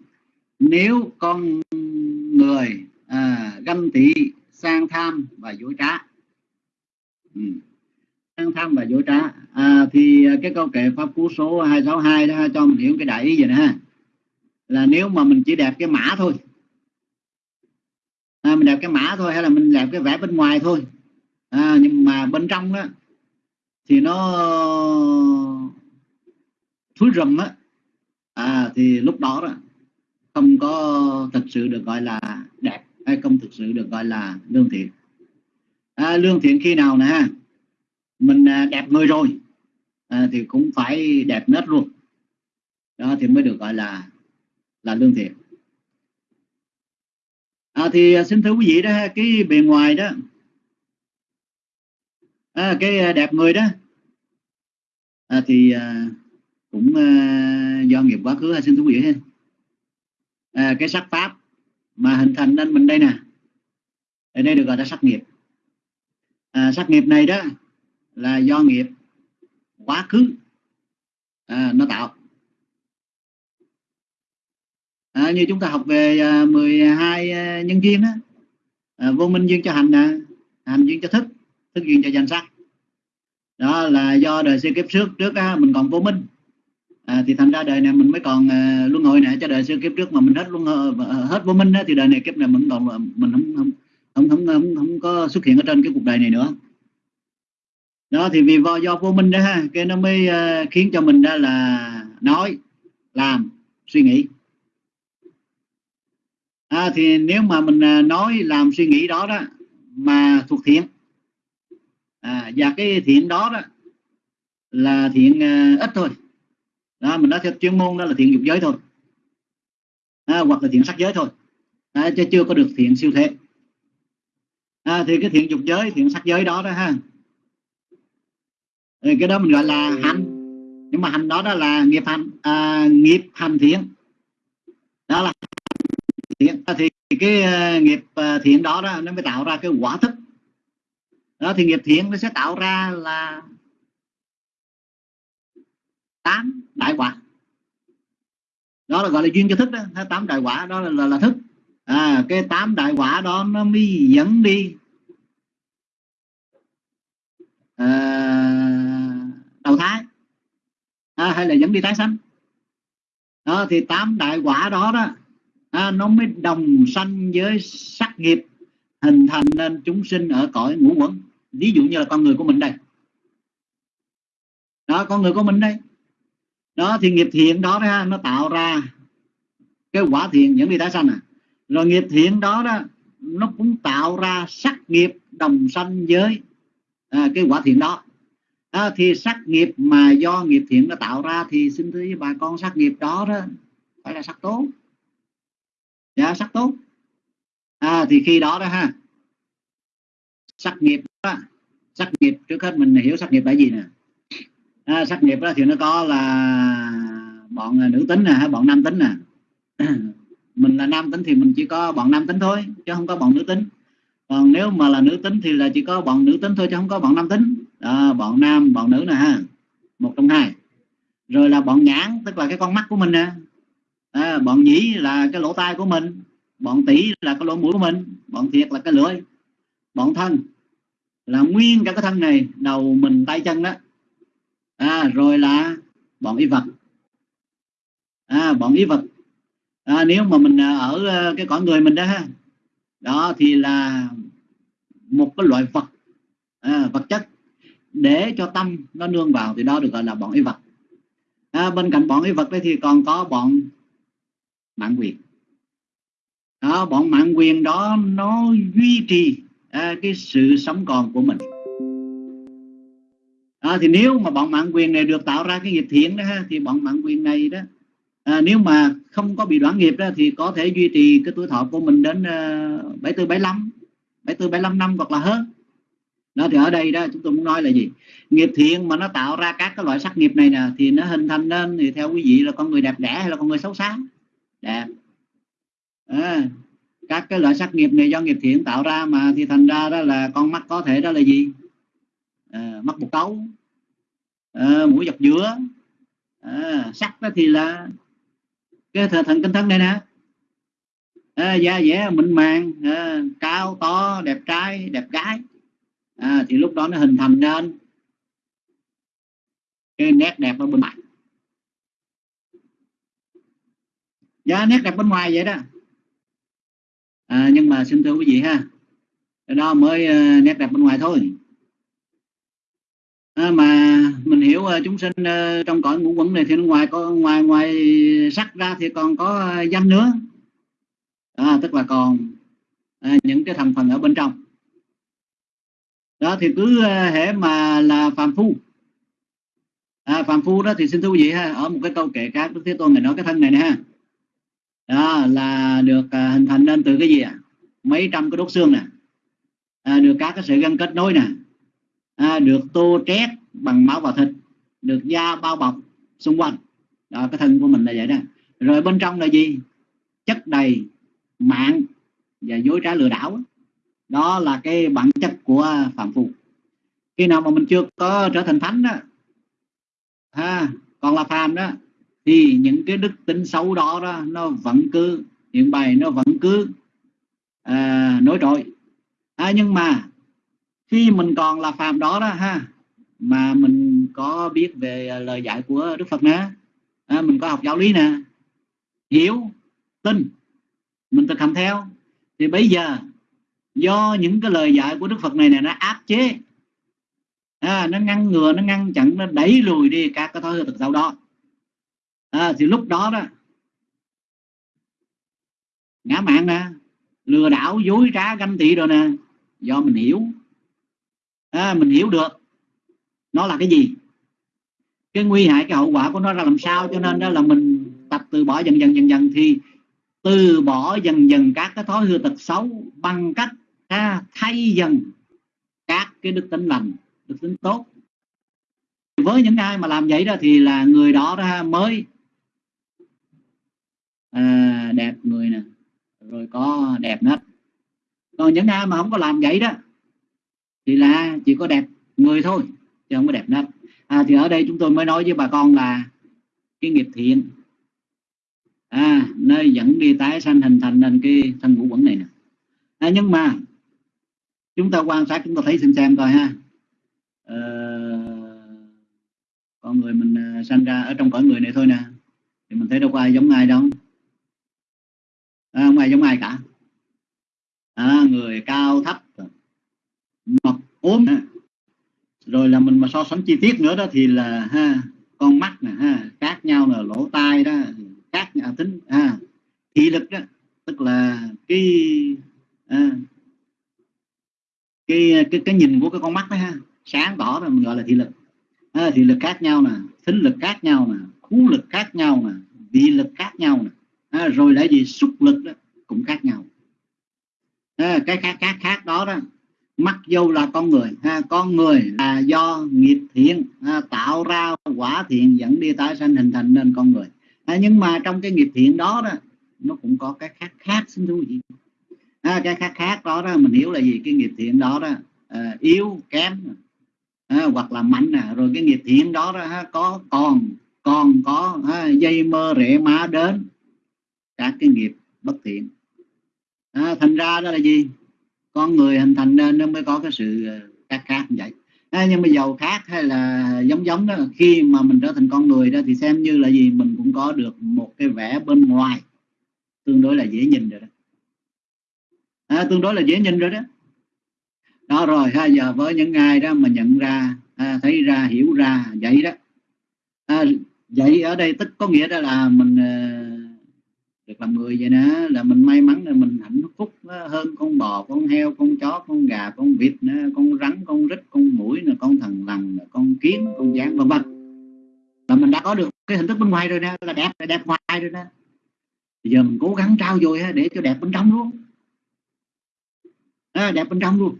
S4: Nếu con người à, ganh tị sang tham và dối trá. Ừ sang tham và vô trá. À, thì à, cái câu kệ pháp cú số 262 đó cho mình hiểu cái đại ý vậy nè ha. Là nếu mà mình chỉ đẹp cái mã thôi à, mình đẹp cái mã thôi hay là mình đẹp cái vẽ bên ngoài thôi à, nhưng mà bên trong đó thì nó thúi rùm á à, thì lúc đó đó không có thực sự được gọi là đẹp hay không thực sự được gọi là lương thiện. À, lương thiện khi nào nè mình à, đẹp người rồi. À, thì cũng phải đẹp nết luôn. Đó thì mới được gọi là là lương thiện. À, thì à, xin thưa quý vị đó cái bề ngoài đó. À, cái à, đẹp người đó. À, thì à, cũng à, do nghiệp quá khứ xin thưa quý vị à, cái sắc pháp mà hình thành nên mình đây nè. Ở đây được gọi là sắc nghiệp. À, sắc nghiệp này đó là do nghiệp quá khứ à, nó tạo. À, như chúng ta học về à, 12 à, nhân duyên đó à, vô minh duyên cho hành à, hành duyên cho thức thức duyên cho danh sắc. Đó là do đời xưa kiếp trước trước á, mình còn vô minh. À, thì thành ra đời này mình mới còn à, luân hồi này cho đời xưa kiếp trước mà mình hết luân à, hết vô minh đó, thì đời này kiếp này mình còn à, mình không không không không, không, không có xuất hiện ở trên cái cuộc đời này nữa đó thì vì do, do vô minh đó ha cái nó mới uh, khiến cho mình đó là nói làm suy nghĩ. À, thì nếu mà mình uh, nói làm suy nghĩ đó đó mà thuộc thiện à, và cái thiện đó đó là thiện uh, ít thôi. Đó mình nói theo chuyên môn đó là thiện dục giới thôi. À, hoặc là thiện sắc giới thôi. À, chứ chưa có được thiện siêu thế. À, thì cái thiện dục giới thiện sắc giới đó đó ha Ừ, cái đó mình gọi là hành. Nhưng mà hành đó đó là nghiệp hành à, nghiệp hành thiện. Đó là thiện. Thì cái uh, nghiệp uh, thiện đó đó nó mới tạo ra cái quả thức. Đó thì nghiệp thiện nó sẽ tạo ra là tám đại quả. Đó là gọi là duyên cho thức đó tám đại quả đó là, là, là thức. À, cái tám đại quả đó nó mới dẫn đi à, đầu thái à, hay là dẫn đi tái sanh đó thì tám đại quả đó đó à, nó mới đồng sanh với sắc nghiệp hình thành nên chúng sinh ở cõi ngũ quẩn. Ví dụ như là con người của mình đây. Đó con người của mình đây. Đó thì nghiệp thiện đó, đó nó tạo ra cái quả thiện dẫn đi tái sanh à. Rồi nghiệp thiện đó đó nó cũng tạo ra sắc nghiệp đồng sanh với à, cái quả thiện đó à, thì sắc nghiệp mà do nghiệp thiện nó tạo ra thì xin thưa với bà con sắc nghiệp đó đó phải là sắc tốt. Dạ sắc tốt. À, thì khi đó đó ha sắc nghiệp đó, sắc nghiệp trước hết mình hiểu sắc nghiệp là gì nè? À, sắc nghiệp đó thì nó có là bọn nữ tính nè hay bọn nam tính nè. Mình là nam tính thì mình chỉ có bọn nam tính thôi chứ không có bọn nữ tính. Còn nếu mà là nữ tính thì là chỉ có bọn nữ tính thôi chứ không có bọn nam tính đó, bọn nam bọn nữ nè ha. Một trong hai. Rồi là bọn nhãn tức là cái con mắt của mình nè. À, bọn nhĩ là cái lỗ tai của mình. Bọn tỷ là cái lỗ mũi của mình. Bọn thiệt là cái lưỡi. Bọn thân là nguyên cả cái thân này đầu mình tay chân đó. À, rồi là bọn y vật. À, bọn y vật. À, nếu mà mình à, ở à, cái cõi người mình đó ha đó thì là một cái loại vật. À, vật chất để cho tâm nó nương vào thì đó được gọi là bọn y vật. À, bên cạnh bọn y vật đấy thì còn có bọn mạng quyền. Đó bọn mạng quyền đó nó duy trì à, cái sự sống còn của mình. À, thì nếu mà bọn mạng quyền này được tạo ra cái nghiệp thiện đó ha, thì bọn mạng quyền này đó à, nếu mà không có bị đoạn nghiệp đó thì có thể duy trì cái tuổi thọ của mình đến uh, 74 75 74 75 năm hoặc là hơn đó thì ở đây đó chúng tôi muốn nói là gì? Nghiệp thiện mà nó tạo ra các cái loại sắc nghiệp này nè thì nó hình thành nên thì theo quý vị là con người đẹp đẽ hay là con người xấu xá đẹp. À, các cái loại sắc nghiệp này do nghiệp thiện tạo ra mà thì thành ra đó là con mắt có thể đó là gì? À, mắt bột cấu à, mũi dọc giữa. À, sắc đó thì là cái thần kinh thân này nè. À, da dẻ mịn màng à, cao to đẹp trai đẹp gái à, thì lúc đó nó hình thành nên cái nét đẹp ở bên ngoài. Dạ nét đẹp bên ngoài vậy đó. À, nhưng mà xin thưa quý vị ha cái đó mới uh, nét đẹp bên ngoài thôi. À, mà mình hiểu uh, chúng sinh uh, trong cõi ngũ quẩn này thì ngoài có ngoài ngoài sắc ra thì còn có uh, danh nữa. À, tức là còn uh, những cái thành phần ở bên trong đó thì cứ ờ, hễ hệ mà là phàm phu. À, phàm phu đó thì xin thưa quý vị ha ở một cái câu kệ khác đức thế tôn này nói cái thân này nè ha. Đó là được à, hình thành nên từ cái gì ạ? À? mấy trăm cái đốt xương nè. À, được các cái sợi gân kết nối nè. À, được tô trét bằng máu và thịt được da bao bọc xung quanh. Đó cái thân của mình là vậy đó. Rồi bên trong là gì? Chất đầy mạng và dối trá lừa đảo đó là cái bản chất của phạm phu. Khi nào mà mình chưa có trở thành thánh đó ha còn là phàm đó thì những cái đức tính xấu đó đó nó vẫn cứ hiện bày nó vẫn cứ à, nổi trội. À, nhưng mà khi mình còn là phàm đó đó ha mà mình có biết về lời dạy của Đức Phật nè à, mình có học giáo lý nè hiểu tin mình thực hành theo thì bây giờ do những cái lời dạy của Đức Phật này nè nó áp chế. À, nó ngăn ngừa nó ngăn chặn nó đẩy lùi đi các cái thói hư tật xấu đó. À, thì lúc đó đó ngã mạng nè lừa đảo dối trá ganh tị rồi nè do mình hiểu. À, mình hiểu được nó là cái gì. Cái nguy hại cái hậu quả của nó ra làm sao cho nên đó là mình tập từ bỏ dần dần dần dần thì từ bỏ dần dần các cái thói hư tật xấu bằng cách ta thay dần các cái đức tính lành đức tính tốt. Với những ai mà làm vậy đó thì là người đó ra mới. À, đẹp người nè rồi có đẹp nết. Còn những ai mà không có làm vậy đó thì là chỉ có đẹp người thôi chứ không có đẹp nết. À, thì ở đây chúng tôi mới nói với bà con là cái nghiệp thiện. À, nơi dẫn đi tái sanh hình thành nên cái thân ngũ quẩn này nè. À, nhưng mà chúng ta quan sát chúng ta thấy xem xem coi ha. À, con người mình à, sanh ra ở trong cõi người này thôi nè. Thì mình thấy đâu có ai giống ai đâu. À, không ai giống ai cả. À, người cao thấp mập ốm rồi là mình mà so sánh chi tiết nữa đó thì là ha con mắt nè ha khác nhau là lỗ tai đó khác nhà tính ha thị lực đó. Tức là cái à, cái, cái cái nhìn của cái con mắt đó ha. Sáng tỏ rồi mình gọi là thị lực. À, thị lực khác nhau nè thính lực khác nhau nè khú lực khác nhau nè vị lực khác nhau nè. À, rồi lại gì xúc lực đó cũng khác nhau. À, cái khác khác khác đó đó mặc dù là con người ha, con người là do nghiệp thiện ha, tạo ra quả thiện dẫn đi tái sanh hình thành nên con người. À, nhưng mà trong cái nghiệp thiện đó đó nó cũng có cái khác khác xin thú vị à, cái khác khác đó đó mình hiểu là gì? Cái nghiệp thiện đó đó à, yếu kém à, hoặc là mạnh nè. Rồi cái nghiệp thiện đó đó ha, có còn còn có ha, dây mơ rễ má đến các cái nghiệp bất thiện. À, thành ra đó là gì? Con người hình thành nên nó mới có cái sự ờ, khác khác như vậy. À, nhưng mà giàu khác hay là giống giống đó khi mà mình trở thành con người đó thì xem như là gì? Mình cũng có được một cái vẻ bên ngoài tương đối là dễ nhìn rồi đó à, tương đối là dễ nhìn rồi đó. Đó rồi ha giờ với những ai đó mà nhận ra à, thấy ra hiểu ra vậy đó. À, vậy ở đây tức có nghĩa đó là mình à, được làm người vậy đó là mình may mắn là mình hạnh phúc hơn con bò con heo con chó con gà con vịt nữa, con rắn con rít con mũi con thần lằn con kiến con gián vân vân. Là mình đã có được cái hình thức bên ngoài rồi nè là đẹp là đẹp ngoài rồi nè. Bây giờ mình cố gắng trao dồi để cho đẹp bên trong luôn à, đẹp bên trong luôn.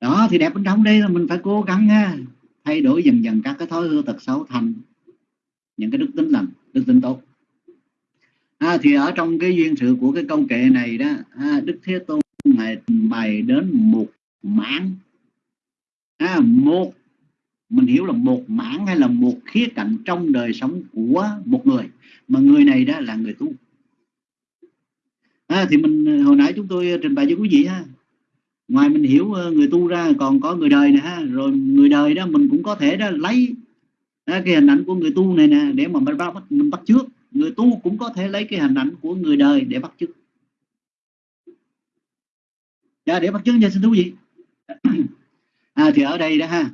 S4: Đó thì đẹp bên trong đây là mình phải cố gắng ha, thay đổi dần dần các cái thói hư tật xấu thành những cái đức tính lành đức tính tốt. À, thì ở trong cái duyên sự của cái câu kệ này đó à, đức thế tôn ngài bày đến một mảng. À, một mình hiểu là một mảng hay là một khía cạnh trong đời sống của một người mà người này đó là người tu à, thì mình ờ, hồi nãy chúng tôi ờ, trình bày với quý vị ha. Ngoài mình hiểu ờ, người tu ra còn có người đời nè ha. Rồi người đời đó mình cũng có thể đó lấy đó, cái hình ảnh của người tu này nè để mà mình bắt mình bắt trước. Người tu cũng có thể lấy cái hình ảnh của người đời để bắt trước. Dạ, để bắt chước nha xin thú vị. À, thì ở đây đó ha.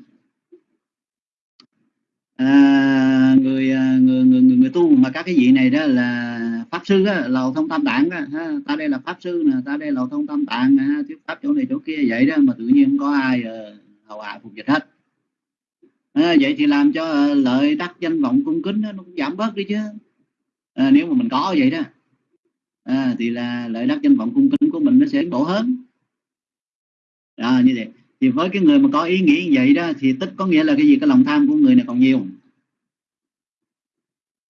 S4: À, người, người, người người người tu mà các cái vị này đó là pháp sư á, lầu thông tam tạng á, ha. ta đây là pháp sư nè ta đây lầu thông tam tạng nè, thuyết pháp chỗ này chỗ kia vậy đó mà tự nhiên không có ai uh, hầu hạ phục dịch hết. À, vậy thì làm cho uh, lợi đắc danh vọng cung kính đó, nó cũng giảm bớt đi chứ. À, nếu mà mình có vậy đó à, thì là lợi đắc danh vọng cung kính của mình nó sẽ bổ hơn. À, như vậy. Thì với cái người mà có ý nghĩ như vậy đó thì tức có nghĩa là cái gì? Cái lòng tham của người này còn nhiều.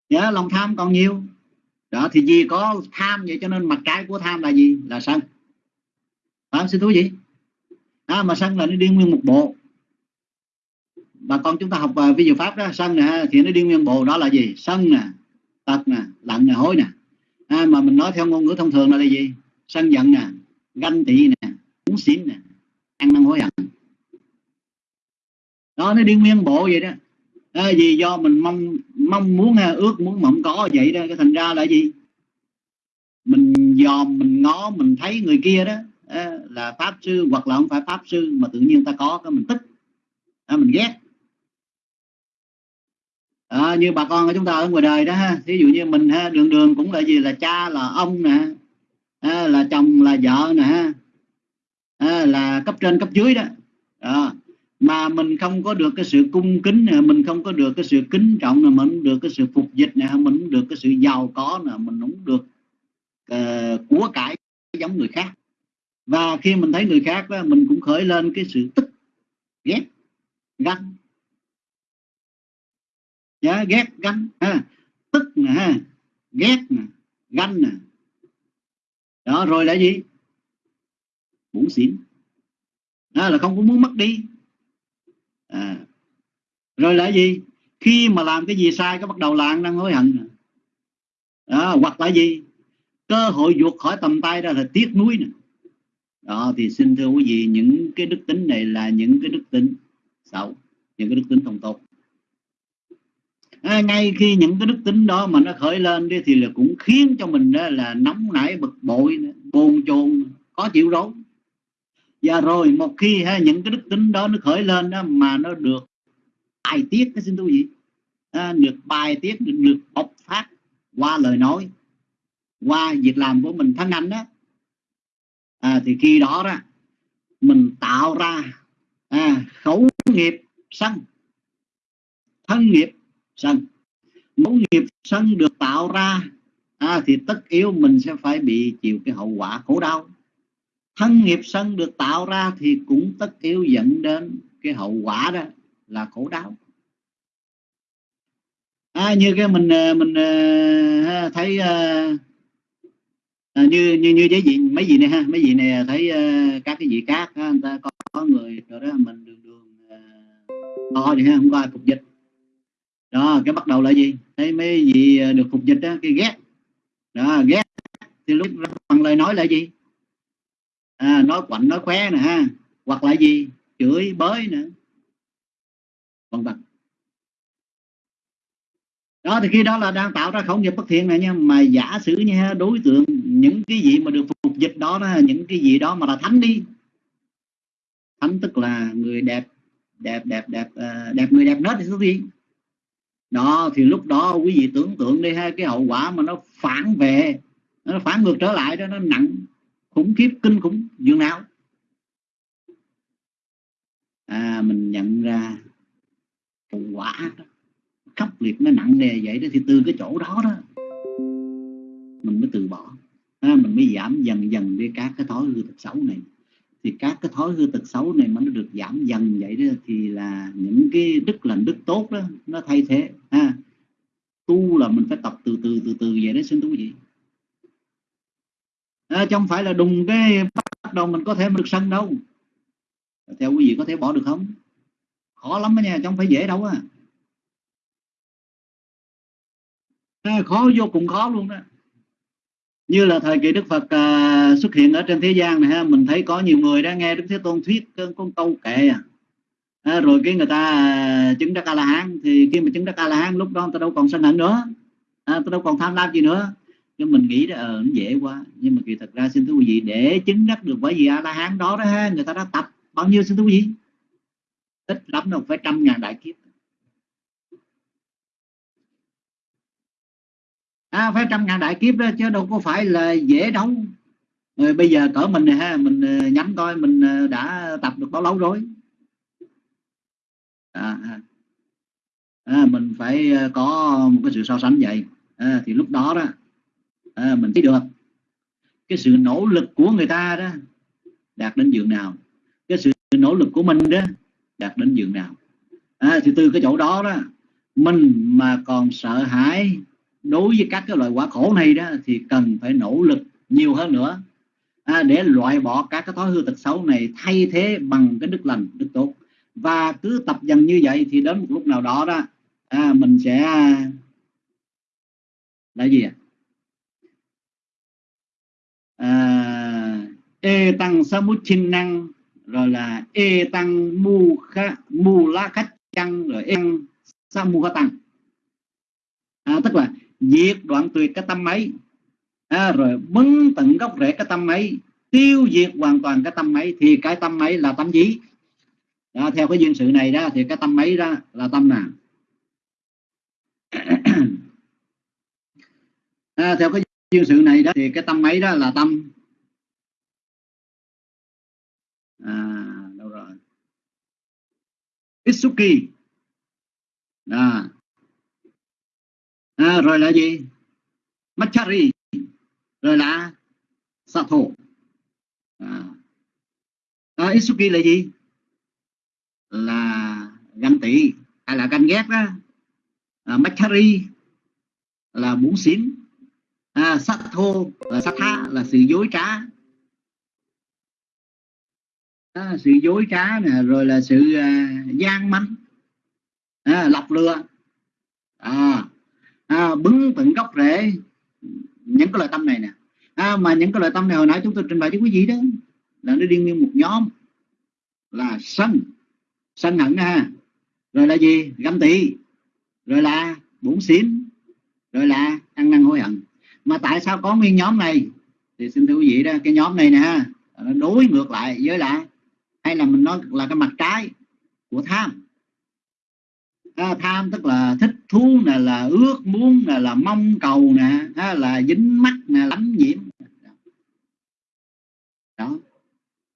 S4: Dạ lòng tham còn nhiều đó thì vì có tham vậy cho nên mặt trái của tham là gì? Là sân. Phải xin thú gì à, mà sân là nó đi nguyên một bộ. Bà con chúng ta học uh, ví dụ pháp đó sân nè thì nó đi nguyên bộ. Đó là gì? Sân nè tật nè lặng nè hối nè. À, mà mình nói theo ngôn ngữ thông thường là, là gì? Sân giận nè ganh tị nè muốn xỉn nè ăn năn hối hận. Đó nó đi nguyên bộ vậy đó. À, vì do mình mong mong muốn ha ước muốn mộng có vậy đó. Cái thành ra là gì? Mình dòm mình ngó mình thấy người kia đó là pháp sư hoặc là không phải pháp sư mà tự nhiên ta có cái mình thích à, mình ghét. À, như bà con của chúng ta ở ngoài đời đó ha ví dụ như mình ha đường đường cũng là gì? Là cha là ông nè à, là chồng là vợ nè ha à, là cấp trên cấp dưới đó. À, mà mình không có được cái sự cung kính nè mình không có được cái sự kính trọng nè mình không được cái sự phục dịch nè mình không được cái sự giàu có nè mình không được uh, của cải giống người khác. Và khi mình thấy người khác đó, mình cũng khởi lên cái sự tức ghét ganh. Dạ, ghét gan ha. Tức nè ha. Ghét nè ganh nè. Đó rồi là gì? Muốn xỉn. Đó là không có muốn mất đi à. rồi là gì? Khi mà làm cái gì sai có bắt đầu là đang hối hận. Đó, hoặc là gì? Cơ hội vượt khỏi tầm tay ra là tiếc nuối nè. Đó thì xin thưa quý vị những cái đức tính này là những cái đức tính xấu những cái đức tính không tốt. À, ngay khi những cái đức tính đó mà nó khởi lên đi thì là cũng khiến cho mình đó là nóng nảy bực bội bồn chồn có chịu rối và rồi một khi ha, những cái đức tính đó nó khởi lên đó mà nó được bài tiết cái xin thú vị. À, được bài tiết được, được bộc phát qua lời nói qua việc làm của mình thân anh đó. À, thì khi đó đó mình tạo ra à, khẩu nghiệp sân thân nghiệp sân. Mẫu nghiệp sân được tạo ra à, thì tất yếu mình sẽ phải bị chịu cái hậu quả khổ đau thân nghiệp sân được tạo ra thì cũng tất yếu dẫn đến cái hậu quả đó là khổ đau. À, như cái mình à, mình à, thấy à, à, như như như cái gì mấy gì này ha mấy gì này thấy uh, các cái gì khác ha, người ta có, có người rồi đó mình đường đường uh, to vậy ha không có ai phục dịch đó cái bắt đầu là gì? Thấy mấy gì được phục dịch đó cái ghét. Đó ghét. Thì lúc bằng lời nói là gì? À, nói quạnh nói khóe nè ha. Hoặc là gì? Chửi bới nữa vân vân. Đó thì khi đó là đang tạo ra khẩu nghiệp bất thiện này nha. Mà giả sử nha đối tượng những cái gì mà được phục dịch đó, đó những cái gì đó mà là thánh đi. Thánh tức là người đẹp đẹp đẹp đẹp à, đẹp người đẹp nết thì sao gì đó thì lúc đó quý vị tưởng tượng đi ha cái hậu quả mà nó phản về nó phản ngược trở lại đó nó nặng khủng khiếp kinh khủng dường nào à mình nhận ra hậu quả đó. Khốc liệt nó nặng nề vậy đó thì từ cái chỗ đó đó mình mới từ bỏ. À, mình mới giảm dần dần đi các cái thói hư tật xấu này. Thì các cái thói hư tật xấu này mà nó được giảm dần vậy đó thì là những cái đức lành đức tốt đó nó thay thế. Ha tu là mình phải tập từ từ từ từ vậy đấy xin thú vị à, chứ không phải là đùng cái bắt đầu mình có thể được sân đâu. Theo quý vị có thể bỏ được không? Khó lắm đó nha chứ không phải dễ đâu á. À, khó vô cùng khó luôn đó. Như là thời kỳ Đức Phật à, xuất hiện ở trên thế gian này ha mình thấy có nhiều người đã nghe Đức Thế Tôn thuyết con câu kệ à. à rồi cái người ta chứng đắc A La Hán thì khi mà chứng đắc A La Hán lúc đó người ta đâu còn sân hận nữa. À, ta đâu còn tham lam gì nữa nhưng mình nghĩ là uh, ờ, nó dễ quá. Nhưng mà kỳ thật ra xin thưa quý vị để chứng đắc được bởi vì A La Hán đó đó ha người ta đã tập bao nhiêu xin thưa quý vị? Ít lắm đâu phải trăm ngàn đại kiếp. À, phải trăm ngàn đại kiếp đó chứ đâu có phải là dễ đâu rồi ờ, bây giờ cỡ mình này ha mình ờ, nhắm coi mình đã tập được bao lâu rồi? À, à, à mình phải có một cái sự so sánh vậy. À, thì lúc đó đó à, mình thấy được. Cái sự nỗ lực của người ta đó đạt đến giường nào? Cái sự nỗ lực của mình đó đạt đến giường nào? À, thì từ cái chỗ đó đó mình mà còn sợ hãi đối với các cái loại quả khổ này đó thì cần phải nỗ lực nhiều hơn nữa. À, để loại bỏ các cái thói hư tật xấu này thay thế bằng cái đức lành đức tốt. Và cứ tập dần như vậy thì đến một lúc nào đó đó à, mình sẽ à, là gì ạ? à, e tăng sa mút chinh năng rồi là e tăng mu kha mu la khách chăng rồi e tăng sa mu tăng. À, tức là diệt đoạn tuyệt cái tâm ấy. À, rồi bấn tận gốc rễ cái tâm ấy tiêu diệt hoàn toàn cái tâm ấy thì cái tâm ấy là tâm gì đó, theo cái duyên sự này đó thì cái tâm ấy đó là tâm nào à, theo cái như sự này đó thì cái tâm ấy đó là tâm. À đâu rồi? Itsuki. À, à, rồi là gì? Machari. Rồi là Sato. À. à, Isuki là gì? Là ganh tị. Hay là ganh ghét đó. À, Machari là muốn xỉn à, và là Satha là sự dối trá. À, sự dối trá nè rồi là sự à, gian manh. À, lọc lừa. À, à, bứng tận gốc rễ. Những cái loại tâm này nè. À, mà những cái loại tâm này hồi nãy chúng tôi trình bày cho quý vị đó là nó đi nguyên một nhóm. Là sân. Sân hận ha. Rồi là gì? Găm tị. Rồi là bổn xỉn rồi là ăn năn hối hận mà tại sao có nguyên nhóm này? Thì xin thưa quý vị đó cái nhóm này nè nó đối ngược lại với lại hay là mình nói là cái mặt trái của tham. À, tham tức là thích thú nè là ước muốn nè là mong cầu nè à, là dính mắt nè lắm nhiễm. Đó.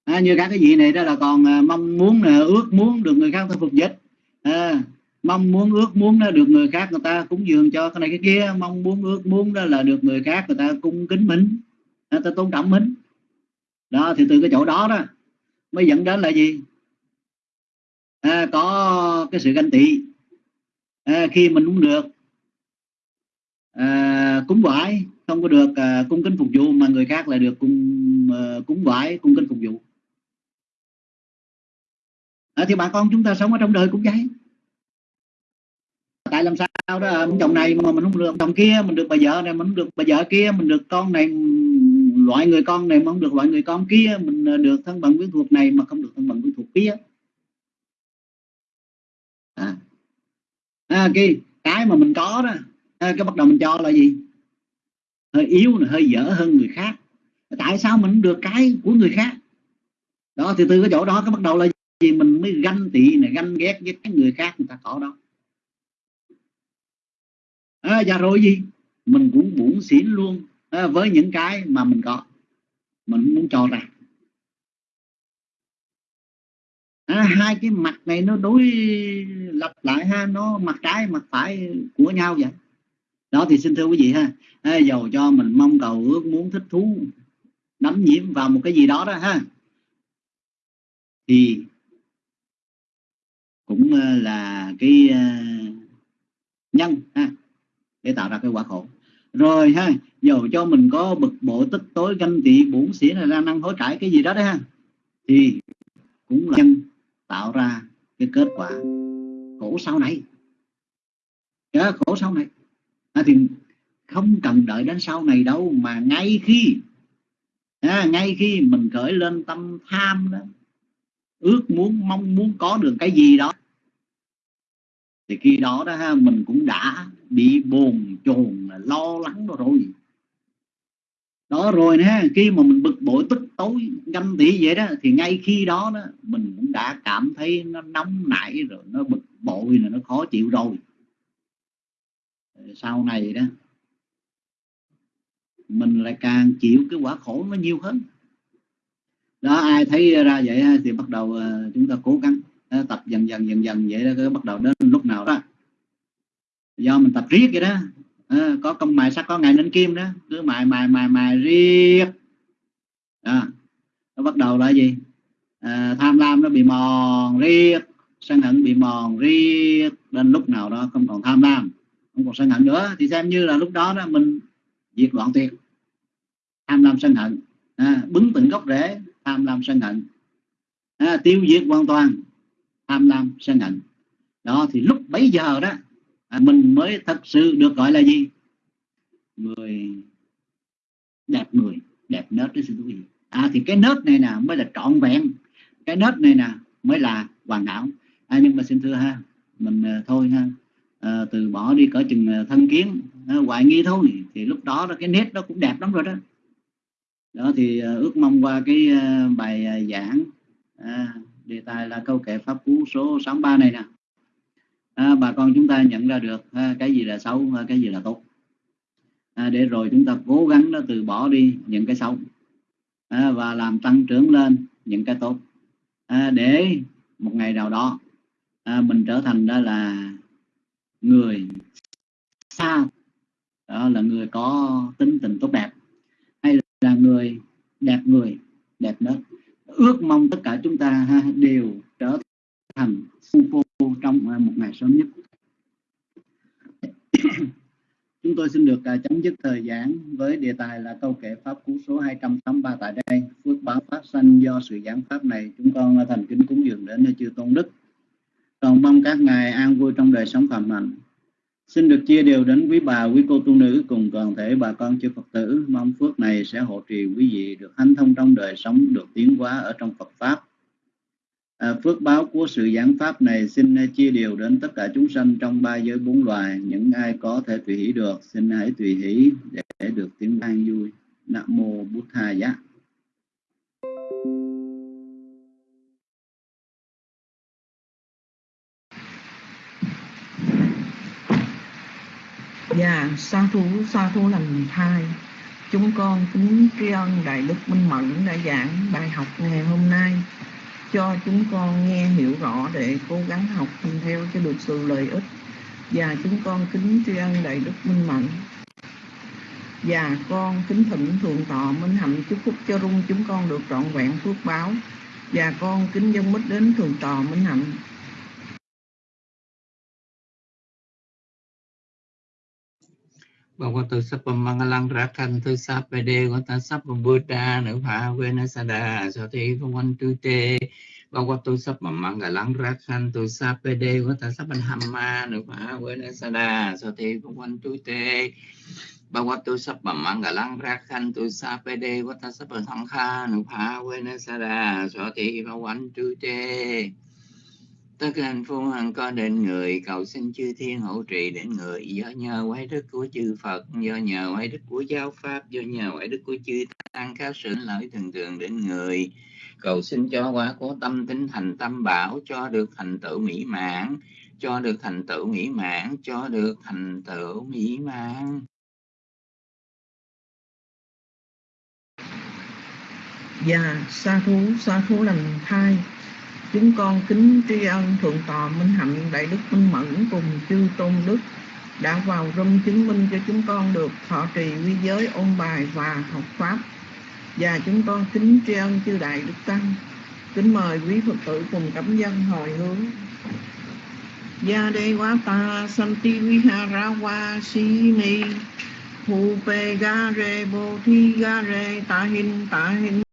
S4: À, như các cái gì này đó là còn à, mong muốn nè ước muốn được người khác ta phục dịch. À, mong muốn ước muốn đó được người khác người ta cúng dường cho cái này cái kia. Mong muốn ước muốn đó là được người khác người ta cung kính mình người ta tôn trọng mình. Đó thì từ cái chỗ đó đó mới dẫn đến là gì? À, có cái sự ganh tị. À, khi mình cũng được à, cúng vải không có được à, cung kính phục vụ mà người khác lại được cung à, cúng vải cung kính phục vụ. À, thì bà con chúng ta sống ở trong đời cũng vậy tại làm sao đó ông chồng này mà mình không được chồng kia mình được bà vợ này mình không được bà vợ kia mình được con này loại người con này mà không được loại người con kia mình ờ, được thân bằng quyến thuộc này mà không được thân bằng quyến thuộc kia. À, à, cái cái mà mình có đó à, cái bắt đầu mình cho là gì? Hơi yếu là hơi dở hơn người khác. Tại sao mình được cái của người khác? Đó thì từ cái chỗ đó cái bắt đầu là gì? Mình mới ganh tị này ganh ghét với cái người khác người ta có đó à, và rồi gì? Mình cũng buồn xỉn luôn. À, với những cái mà mình có. Mình muốn cho ra. À, hai cái mặt này nó đối lập lại ha. Nó mặt trái mặt phải của nhau vậy. Đó thì xin thưa quý vị ha. À, dầu cho mình mong cầu ước muốn thích thú đắm nhiễm vào một cái gì đó đó ha. Thì cũng à, là cái à, nhân ha để tạo ra cái quả khổ. Rồi ha dầu cho mình có bực bội tức tối ganh tị bốn xỉn là ra năng hối cải cái gì đó đấy ha thì cũng là nhân tạo ra cái kết quả khổ sau này. Cái khổ sau này. À, thì không cần đợi đến sau này đâu mà ngay khi à, ngay khi mình khởi lên tâm tham đó ước muốn mong muốn có được cái gì đó thì khi đó đó ha mình cũng đã bị bồn chồn lo lắng đó rồi. Đó rồi nè, khi mà mình bực bội tức tối, ganh tị vậy đó, thì ngay khi đó đó, mình cũng đã cảm thấy nó nóng nảy rồi, nó bực bội là nó khó chịu rồi. Ờ, sau này đó, mình lại càng chịu cái quả khổ nó nhiều hơn. Đó, ai thấy ra vậy thì bắt đầu ờ, chúng ta cố gắng ờ, tập dần dần dần dần vậy đó bắt đầu đến lúc nào đó do mình tập riết vậy đó. À, có công mài sắt có ngày nên kim đó. Cứ mài mài mài mài riết. À, nó bắt đầu là gì? À, tham lam nó bị mòn riết sân hận bị mòn riết. Đến lúc nào đó không còn tham lam không còn sân hận nữa. Thì xem như là lúc đó đó mình diệt đoạn tuyệt. Tham lam sân hận. À, bứng tận gốc rễ tham lam sân hận. À, tiêu diệt hoàn toàn tham lam sân hận. Đó thì lúc bấy giờ đó à, mình mới thật sự được gọi là gì? Người đẹp người đẹp nết đấy xin quý vị. À thì cái nết này nè mới là trọn vẹn. Cái nết này nè mới là hoàn đảo à, nhưng mà xin thưa ha mình à, thôi ha à, từ bỏ đi cỡ chừng à, thân kiến à, hoài nghi thôi thì lúc đó, đó cái nét đó cũng đẹp lắm rồi đó. Đó thì à, ước mong qua cái à, bài à, giảng à, đề tài là câu kệ pháp cú số 63 này nè à, bà con chúng ta nhận ra được à, cái gì là xấu à, cái gì là tốt. À, để rồi chúng ta cố gắng nó từ bỏ đi những cái xấu. À, và làm tăng trưởng lên những cái tốt. À, để một ngày nào đó à, mình trở thành đó là người xa đó là người có tính tình tốt đẹp hay là người đẹp người đẹp đó ước mong tất cả chúng ta ha, đều thần thành su phô trong à, một ngày sớm nhất. Chúng tôi xin được à, chấm dứt thời giảng với đề tài là câu kệ pháp cú số 283 tại đây. Phước báo phát sanh do sự giảng pháp này. Chúng con à, thành kính cúng dường đến nơi chư tôn đức. Còn mong các ngài an vui trong đời sống phạm hạnh Xin được chia đều đến quý bà, quý cô tu nữ cùng toàn thể bà con chư Phật tử. Mong phước này sẽ hộ trì quý vị được hanh thông trong đời sống, được tiến hóa ở trong Phật Pháp. À, phước báo của sự giảng Pháp này xin chia đều đến tất cả chúng sanh trong ba giới bốn loài. Những ai có thể tùy hỷ được, xin hãy tùy hỷ để được tiếng an vui. Nam Mô Bụt Tha Giá.
S5: Dạ, sa thú, sa thú lành thai. Chúng con kính tri ân Đại Đức Minh Mẫn đã giảng bài học ngày hôm nay cho chúng con nghe hiểu rõ để cố gắng học theo cho được sự lợi ích. Và chúng con kính tri ân Đại Đức Minh mạnh Và con kính thỉnh thượng tọa Minh Hạnh chúc phúc cho rung chúng con được trọn vẹn phước báo. Và con kính dân mít đến thượng tọa Minh Hạnh.
S6: บอกว่าตัวสัพพมังลังรักขันตัวสัพปเดวันตาสัพพบูดาหนุภอพาเวนัสดาสติพวันตุเตบอกว่าตัวสัพพมังลังรักขันตัวสัพปเดวันตาสัพพหัมมาหนุภอพาเวนัสดาสติพวันตุเตบอกว่าตัวสัพพมังลังรักขันตัวสัพปเดวันตาสัพพสังฆาหนุภอพาเวนัสดาสติพวันตุเต tất cả hạnh phúc hằng có đến người cầu xin chư thiên hộ trì đến người. Do nhờ quái đức của chư Phật do nhờ quái đức của giáo pháp do nhờ quái đức của chư tăng các sự lợi thường thường đến người. Cầu xin cho quả của tâm tính thành tâm bảo cho được thành tựu mỹ mãn cho được thành tựu mỹ mãn cho được thành tựu mỹ mãn.
S5: Dạ, sa thú, sa thú lần hai. Chúng con kính tri ân Thượng tọa Minh Hạnh Đại Đức Minh Mẫn cùng chư Tôn Đức đã vào râm chứng minh cho chúng con được thọ trì quy giới ôn bài và học Pháp. Và chúng con kính tri ân chư Đại Đức Tăng. Kính mời quý phật tử cùng cảm dân hồi hướng. Gia đê quá ta santi vihara wa si ni. Hu pe ga re bo thi ga re ta hin ta hin